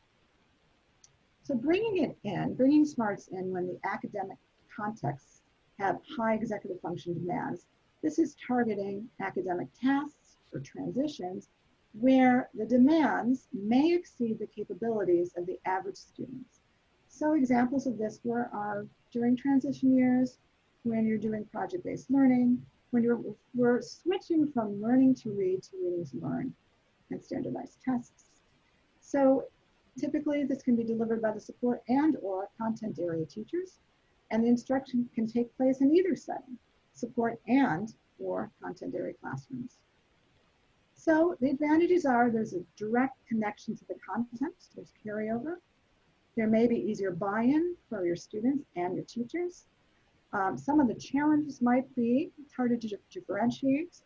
So bringing it in, bringing SMARTS in when the academic contexts have high executive function demands, this is targeting academic tasks or transitions where the demands may exceed the capabilities of the average students. So examples of this were are during transition years, when you're doing project-based learning, when you're we're switching from learning to read to reading to learn and standardized tests. So typically this can be delivered by the support and or content area teachers and the instruction can take place in either setting, support and or content area classrooms. So the advantages are there's a direct connection to the content, there's carryover. There may be easier buy-in for your students and your teachers. Um, some of the challenges might be, it's harder to differentiate.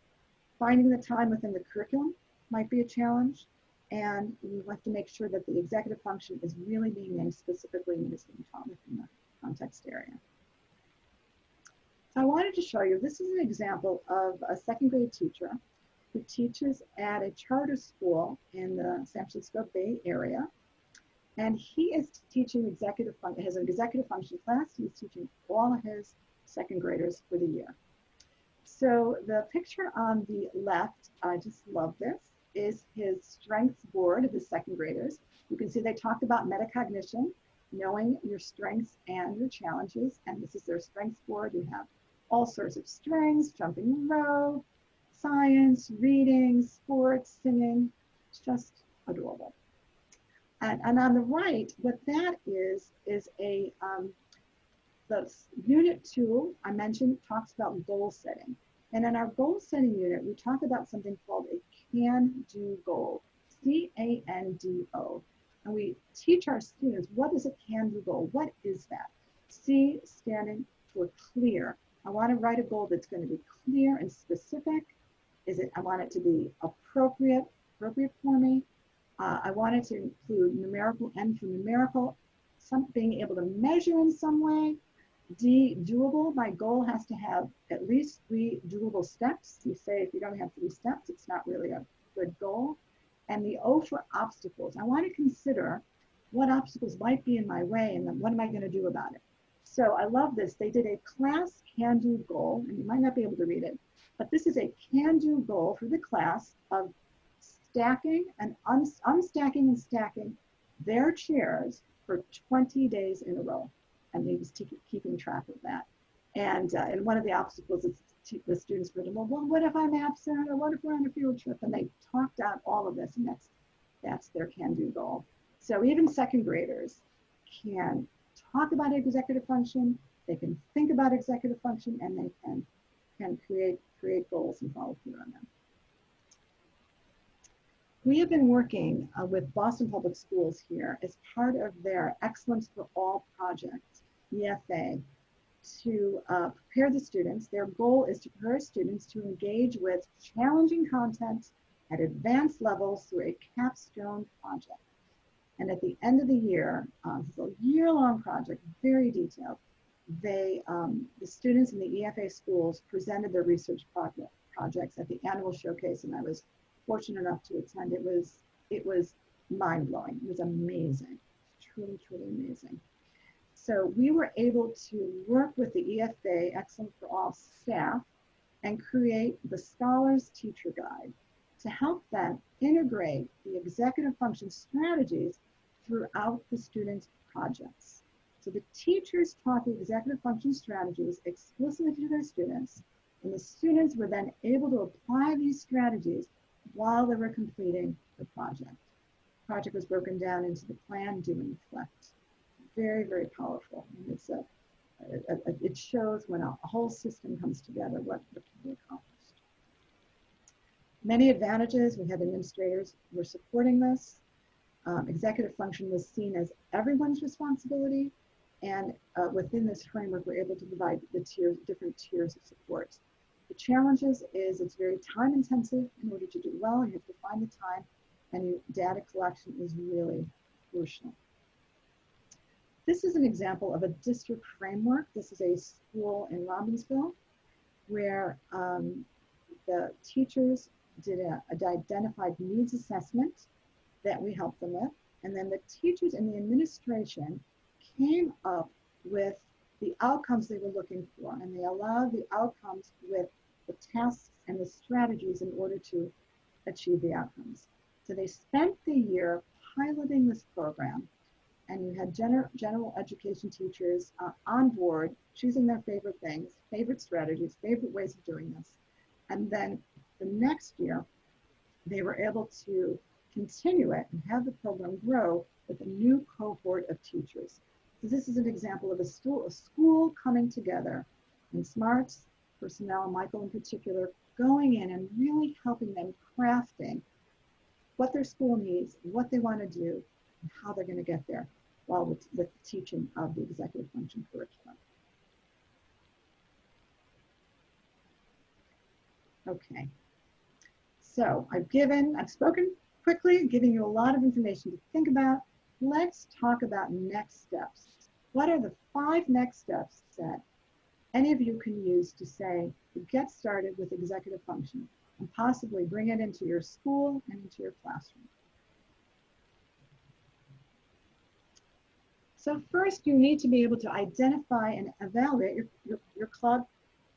Finding the time within the curriculum might be a challenge. And you have to make sure that the executive function is really being named specifically and is being taught within the context area. So I wanted to show you, this is an example of a second grade teacher who teaches at a charter school in the San Francisco Bay Area. And he is teaching executive has an executive function class. He's teaching all of his second graders for the year. So the picture on the left, I just love this, is his strengths board of his second graders. You can see they talked about metacognition, knowing your strengths and your challenges. And this is their strengths board. You have all sorts of strengths, jumping rope, science, reading, sports, singing. It's just adorable. And, and on the right, what that is, is a, um, the unit two I mentioned talks about goal setting. And in our goal setting unit, we talk about something called a can-do goal, C-A-N-D-O. And we teach our students, what is a can-do goal? What is that? C standing for clear. I want to write a goal that's going to be clear and specific. Is it, I want it to be appropriate, appropriate for me. Uh, I want it to include numerical and for numerical, some, being able to measure in some way. D, doable. My goal has to have at least three doable steps. You say if you don't have three steps, it's not really a good goal. And the O for obstacles. I want to consider what obstacles might be in my way and then what am I going to do about it. So I love this. They did a class can-do goal, and you might not be able to read it, but this is a can-do goal for the class of stacking and un unstacking and stacking their chairs for 20 days in a row. And he was keeping track of that. And, uh, and one of the obstacles is the students were, well, well, what if I'm absent or what if we're on a field trip? And they talked out all of this and that's, that's their can-do goal. So even second graders can talk about executive function, they can think about executive function, and they can, can create, create goals and follow through on them. We have been working uh, with Boston Public Schools here as part of their Excellence for All project, EFA, to uh, prepare the students. Their goal is to prepare students to engage with challenging content at advanced levels through a capstone project. And at the end of the year, um, it's a year-long project, very detailed. They, um, the students in the EFA schools presented their research project, projects at the annual showcase, and I was fortunate enough to attend. It was, it was mind-blowing. It was amazing, truly, truly amazing. So we were able to work with the EFA Excellent for All staff and create the Scholars Teacher Guide to help them integrate the executive function strategies throughout the students' projects. So the teachers taught the executive function strategies explicitly to their students, and the students were then able to apply these strategies while they were completing the project. The project was broken down into the plan, do, and reflect. Very, very powerful. And it's a, a, a, it shows when a, whole system comes together what, what can be accomplished. Many advantages. We had administrators were supporting this um, executive function was seen as everyone's responsibility. And uh, within this framework, we're able to provide the tiers, different tiers of support. The challenges is it's very time intensive in order to do well. You have to find the time and data collection is really crucial. This is an example of a district framework. This is a school in Robbinsville where um, the teachers did a, a identified needs assessment that we helped them with. And then the teachers and the administration came up with the outcomes they were looking for, and they allowed the outcomes with the tasks and the strategies in order to achieve the outcomes. So they spent the year piloting this program and you had gener general education teachers uh, on board choosing their favorite things, favorite strategies, favorite ways of doing this. And then the next year, they were able to continue it and have the program grow with a new cohort of teachers. So this is an example of a school, a school coming together and SMARTS personnel, Michael in particular, going in and really helping them crafting what their school needs, what they want to do, and how they're going to get there while with, with the teaching of the executive function curriculum. Okay, so I've given, I've spoken quickly, giving you a lot of information to think about. Let's talk about next steps. What are the five next steps that any of you can use to say, to get started with executive function and possibly bring it into your school and into your classroom? So first you need to be able to identify and evaluate your, your, your club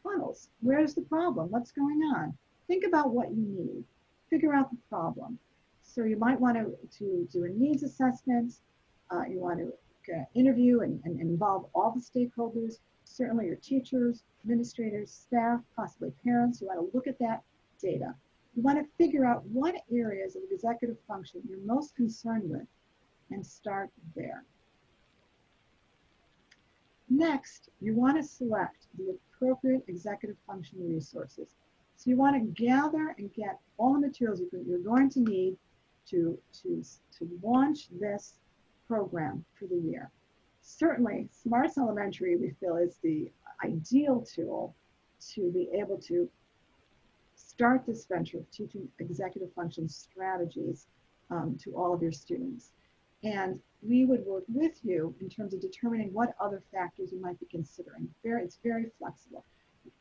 funnels. Where's the problem? What's going on? Think about what you need. Figure out the problem. So you might want to, to do a needs assessment. Uh, you want to uh, interview and, and involve all the stakeholders, certainly your teachers, administrators, staff, possibly parents. You want to look at that data. You want to figure out what areas of executive function you're most concerned with and start there. Next, you want to select the appropriate executive function resources. So you want to gather and get all the materials you're going to need to, to, to launch this program for the year. Certainly, Smarts Elementary, we feel, is the ideal tool to be able to start this venture of teaching executive function strategies um, to all of your students. And we would work with you in terms of determining what other factors you might be considering. Very, it's very flexible.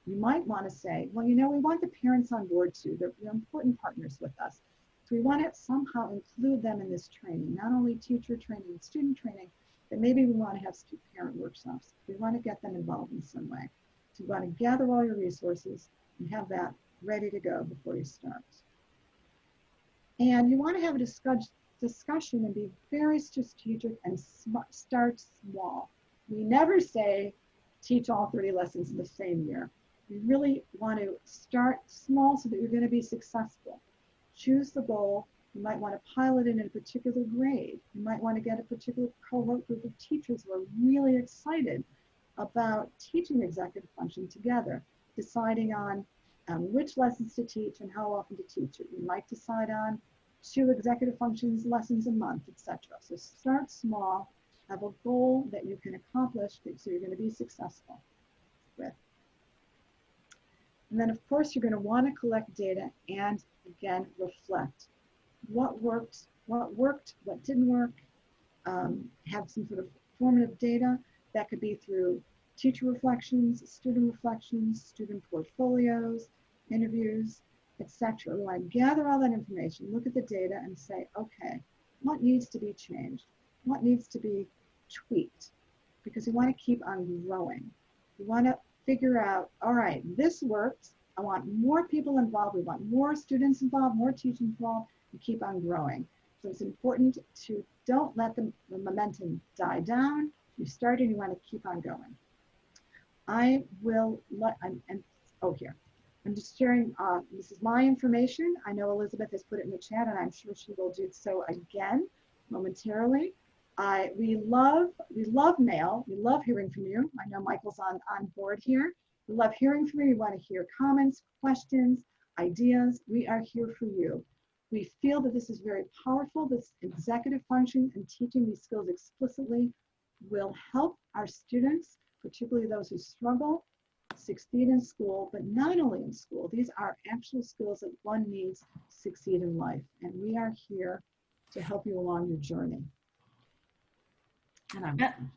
You might want to say, well, you know, we want the parents on board too. They're, they're important partners with us. So we want to somehow include them in this training, not only teacher training student training, but maybe we want to have parent workshops. We want to get them involved in some way. So you want to gather all your resources and have that ready to go before you start. And you want to have a discussion discussion and be very strategic and start small. We never say teach all 30 lessons in the same year. We really want to start small so that you're going to be successful. Choose the goal. You might want to pilot it in a particular grade. You might want to get a particular cohort group of teachers who are really excited about teaching executive function together, deciding on um, which lessons to teach and how often to teach it. You might decide on two executive functions lessons a month, etc. So start small, have a goal that you can accomplish so you're going to be successful with. And then of course you're going to want to collect data and again reflect. What worked, what worked, what didn't work, um, have some sort of formative data that could be through teacher reflections, student reflections, student portfolios, interviews, etc. Want to gather all that information, look at the data and say, okay, what needs to be changed? What needs to be tweaked? Because we want to keep on growing. We want to figure out, all right, this works. I want more people involved. We want more students involved, more teachers involved, and keep on growing. So it's important to don't let the, the momentum die down. You started, you want to keep on going. I will let, and, and oh, here. I'm just sharing, uh, this is my information. I know Elizabeth has put it in the chat and I'm sure she will do so again momentarily. I, we love, we love mail. We love hearing from you. I know Michael's on, on board here. We love hearing from you. We want to hear comments, questions, ideas. We are here for you. We feel that this is very powerful. This executive function and teaching these skills explicitly will help our students, particularly those who struggle succeed in school, but not only in school. These are actual skills that one needs to succeed in life. And we are here to help you along your journey. And I'm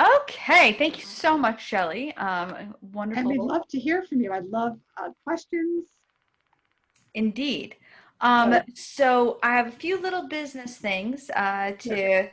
Okay, thank you so much, Shelly. Um, wonderful. And we'd love to hear from you. I'd love uh, questions. Indeed. Um, so I have a few little business things uh, to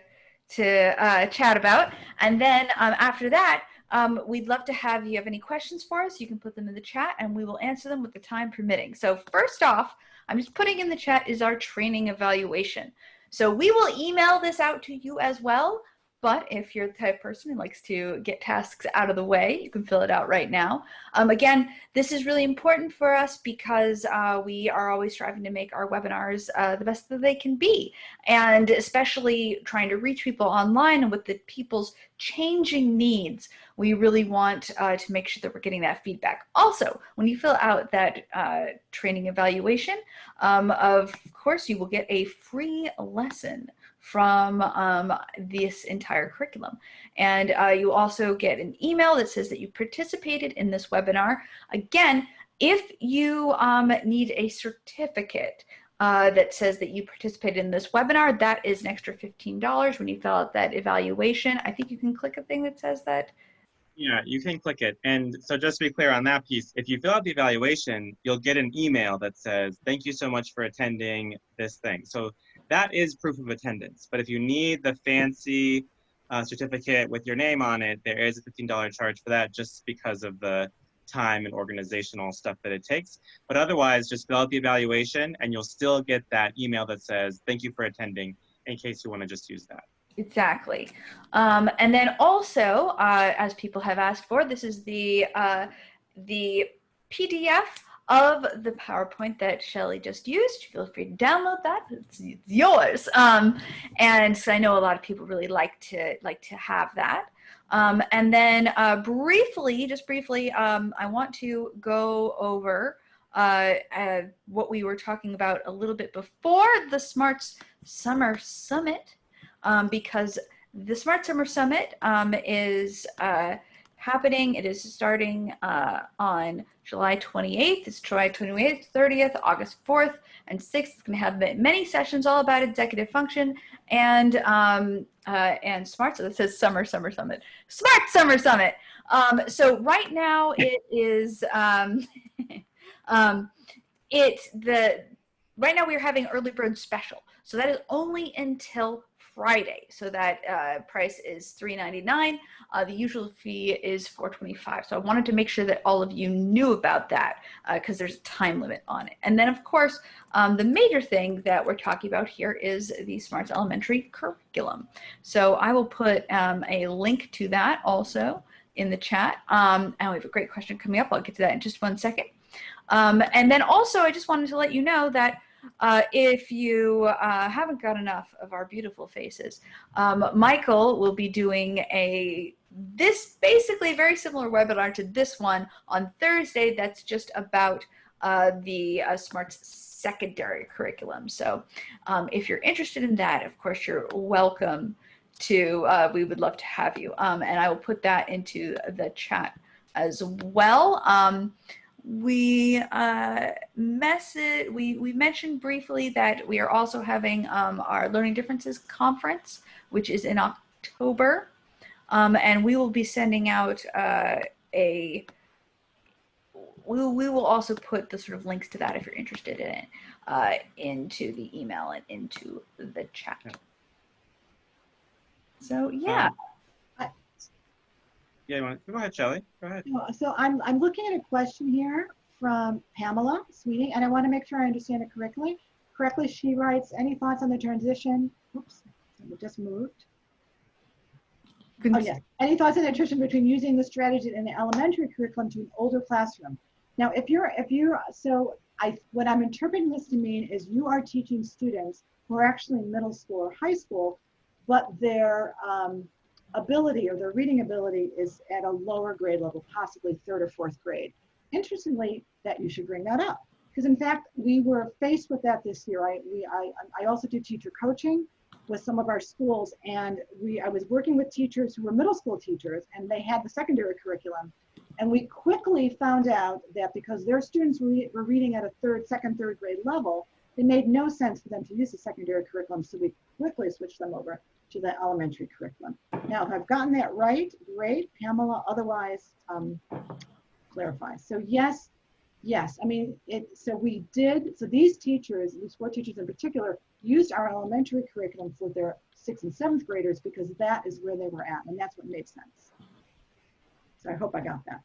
to uh, chat about, and then um, after that, um, we'd love to have you have any questions for us. You can put them in the chat and we will answer them with the time permitting. So first off, I'm just putting in the chat is our training evaluation. So we will email this out to you as well. But if you're the type of person who likes to get tasks out of the way, you can fill it out right now. Um, again, this is really important for us because uh, we are always striving to make our webinars uh, the best that they can be. And especially trying to reach people online and with the people's changing needs, we really want uh, to make sure that we're getting that feedback. Also, when you fill out that uh, training evaluation, um, of course, you will get a free lesson from um, this entire curriculum. And uh, you also get an email that says that you participated in this webinar. Again, if you um, need a certificate uh, that says that you participated in this webinar, that is an extra $15 when you fill out that evaluation. I think you can click a thing that says that. Yeah, you can click it. And so just to be clear on that piece, if you fill out the evaluation, you'll get an email that says, thank you so much for attending this thing. So that is proof of attendance. But if you need the fancy uh, certificate with your name on it, there is a $15 charge for that just because of the time and organizational stuff that it takes. But otherwise, just fill out the evaluation and you'll still get that email that says, thank you for attending in case you want to just use that. Exactly. Um, and then also, uh, as people have asked for, this is the, uh, the PDF of the PowerPoint that Shelly just used. Feel free to download that. It's, it's yours. Um, and so I know a lot of people really like to like to have that. Um, and then uh, briefly, just briefly, um, I want to go over uh, uh, what we were talking about a little bit before the Smarts Summer Summit, um, because the Smart Summer Summit um, is uh, happening. It is starting uh, on July 28th. It's July 28th, 30th, August 4th, and 6th. It's going to have many sessions all about executive function and um, uh, and smart. So this says Summer Summer Summit, Smart Summer Summit. Um, so right now it is um, um, it's the right now we're having early bird special. So that is only until Friday. So that uh, price is $3.99. Uh, the usual fee is $4.25. So I wanted to make sure that all of you knew about that because uh, there's a time limit on it. And then of course, um, the major thing that we're talking about here is the Smarts Elementary curriculum. So I will put um, a link to that also in the chat. Um, and we have a great question coming up. I'll get to that in just one second. Um, and then also, I just wanted to let you know that uh, if you uh, haven't got enough of our beautiful faces, um, Michael will be doing a this basically very similar webinar to this one on Thursday. That's just about uh, the uh, SMARTS secondary curriculum. So um, if you're interested in that, of course, you're welcome to, uh, we would love to have you. Um, and I will put that into the chat as well. We uh, message, we, we mentioned briefly that we are also having um, our Learning Differences Conference, which is in October. Um, and we will be sending out uh, a, we, we will also put the sort of links to that if you're interested in it uh, into the email and into the chat. So yeah. Um, yeah, you want to, go ahead, Shelly. Go ahead. So I'm, I'm looking at a question here from Pamela Sweeting, and I want to make sure I understand it correctly. Correctly, she writes, any thoughts on the transition? Oops, we just moved. Oh, yes. Any thoughts on the transition between using the strategy in the elementary curriculum to an older classroom? Now, if you're, if you're, so I, what I'm interpreting this to mean is you are teaching students who are actually in middle school or high school, but their um, ability or their reading ability is at a lower grade level, possibly third or fourth grade. Interestingly, that you should bring that up. Because in fact, we were faced with that this year. I, we, I, I also do teacher coaching with some of our schools and we, I was working with teachers who were middle school teachers and they had the secondary curriculum. And we quickly found out that because their students were, were reading at a third, second, third grade level, it made no sense for them to use the secondary curriculum. So we quickly switched them over to the elementary curriculum. Now, if I've gotten that right, great. Pamela, otherwise, um, clarify. So yes, yes. I mean, it. So we did. So these teachers, these four teachers in particular, used our elementary curriculum for their sixth and seventh graders because that is where they were at, and that's what made sense. So I hope I got that.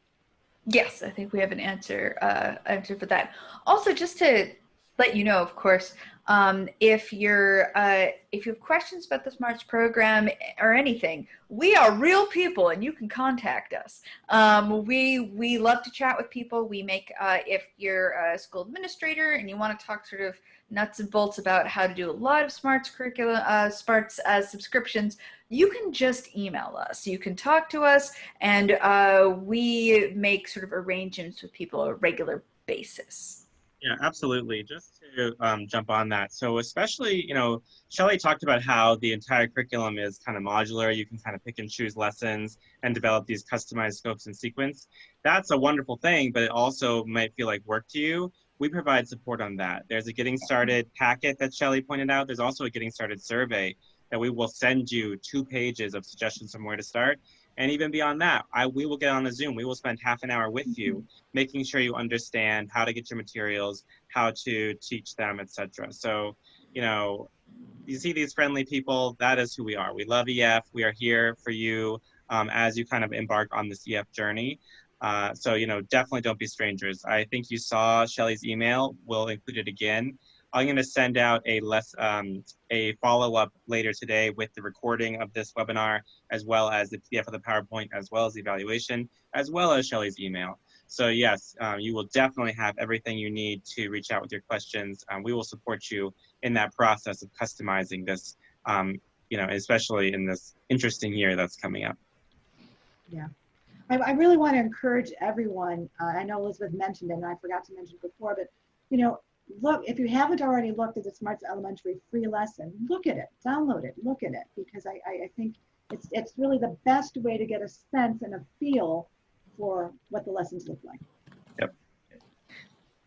Yes, I think we have an answer uh, answer for that. Also, just to let you know, of course, um, if you're uh, if you have questions about the Smarts program or anything, we are real people, and you can contact us. Um, we we love to chat with people. We make uh, if you're a school administrator and you want to talk sort of nuts and bolts about how to do a lot of Smarts curriculum, uh, Smarts uh, subscriptions, you can just email us. You can talk to us, and uh, we make sort of arrangements with people on a regular basis. Yeah, absolutely. Just to um, jump on that. So especially, you know, Shelly talked about how the entire curriculum is kind of modular. You can kind of pick and choose lessons and develop these customized scopes and sequence. That's a wonderful thing, but it also might feel like work to you. We provide support on that. There's a getting started packet that Shelly pointed out. There's also a getting started survey that we will send you two pages of suggestions from where to start. And even beyond that, I, we will get on a Zoom. We will spend half an hour with you, making sure you understand how to get your materials, how to teach them, etc. So, you know, you see these friendly people, that is who we are. We love EF. We are here for you um, as you kind of embark on this EF journey. Uh, so, you know, definitely don't be strangers. I think you saw Shelly's email. We'll include it again. I'm going to send out a less um, a follow-up later today with the recording of this webinar, as well as the PDF of the PowerPoint, as well as the evaluation, as well as Shelly's email. So yes, um, you will definitely have everything you need to reach out with your questions. Um, we will support you in that process of customizing this, um, you know, especially in this interesting year that's coming up. Yeah. I, I really want to encourage everyone. Uh, I know Elizabeth mentioned it, and I forgot to mention before, but you know, look, if you haven't already looked at the Smarts Elementary free lesson, look at it, download it, look at it, because I, I, I think it's, it's really the best way to get a sense and a feel for what the lessons look like.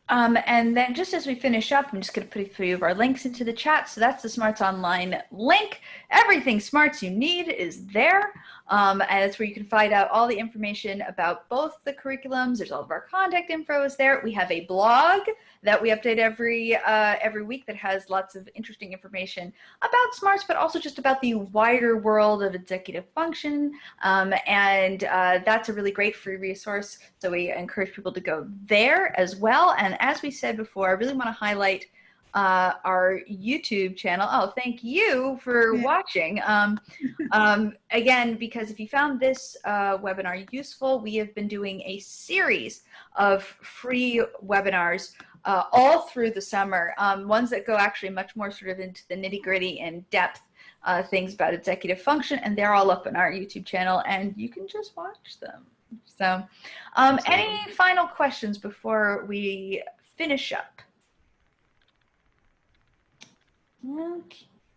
Um, and then just as we finish up, I'm just going to put a few of our links into the chat. So that's the Smarts Online link. Everything Smarts you need is there. Um, and it's where you can find out all the information about both the curriculums. There's all of our contact info is there. We have a blog that we update every uh, every week that has lots of interesting information about smarts, but also just about the wider world of executive function. Um, and uh, that's a really great free resource. So we encourage people to go there as well. And as we said before, I really want to highlight uh, our YouTube channel. Oh, thank you for watching. Um, um, again, because if you found this uh, webinar useful, we have been doing a series of free webinars uh, all through the summer, um, ones that go actually much more sort of into the nitty gritty and depth uh, things about executive function, and they're all up on our YouTube channel, and you can just watch them. So, um, any final questions before we finish up?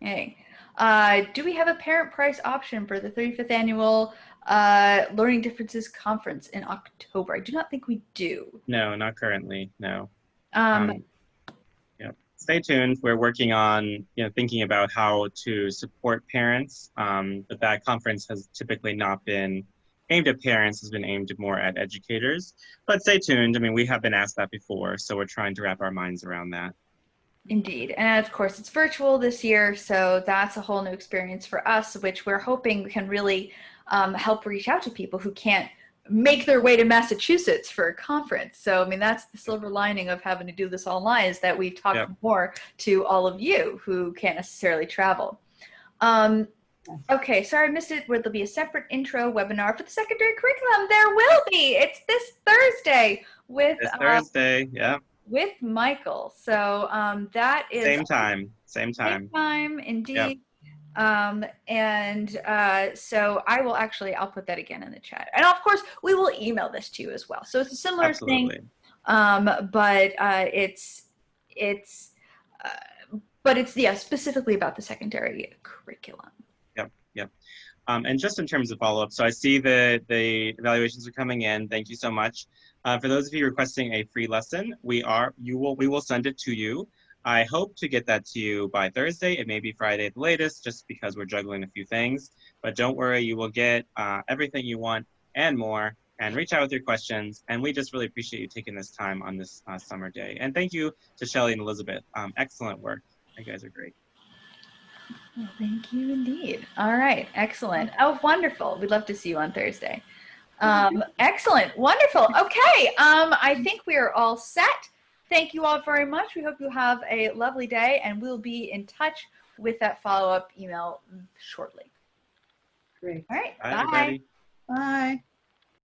Okay. Uh, do we have a parent price option for the 35th annual uh, Learning Differences Conference in October? I do not think we do. No, not currently. No. Um, um, yeah. Stay tuned. We're working on you know thinking about how to support parents, um, but that conference has typically not been aimed at parents. Has been aimed more at educators. But stay tuned. I mean, we have been asked that before, so we're trying to wrap our minds around that. Indeed. And of course, it's virtual this year, so that's a whole new experience for us, which we're hoping can really um, help reach out to people who can't make their way to Massachusetts for a conference. So, I mean, that's the silver lining of having to do this online is that we've talked yep. more to all of you who can't necessarily travel. Um, okay, sorry I missed it. Will there be a separate intro webinar for the secondary curriculum? There will be. It's this Thursday with this Thursday, uh, yeah. With Michael. So um, that is same time. Same time. Same time, indeed. Yep. Um, and uh, so I will actually, I'll put that again in the chat. And of course, we will email this to you as well. So it's a similar Absolutely. thing, um, but uh, it's, it's, uh, but it's, yeah, specifically about the secondary curriculum. Um, and just in terms of follow-up, so I see the, the evaluations are coming in. Thank you so much. Uh, for those of you requesting a free lesson, we are, you will, we will send it to you. I hope to get that to you by Thursday. It may be Friday at the latest, just because we're juggling a few things. But don't worry, you will get uh, everything you want and more. And reach out with your questions. And we just really appreciate you taking this time on this uh, summer day. And thank you to Shelly and Elizabeth. Um, excellent work. You guys are great. Well, thank you indeed. All right, excellent. Oh, wonderful. We'd love to see you on Thursday. Um, excellent, wonderful. Okay, um, I think we are all set Thank you all very much. We hope you have a lovely day and we'll be in touch with that follow-up email shortly. Great. All right. Bye, bye. Bye.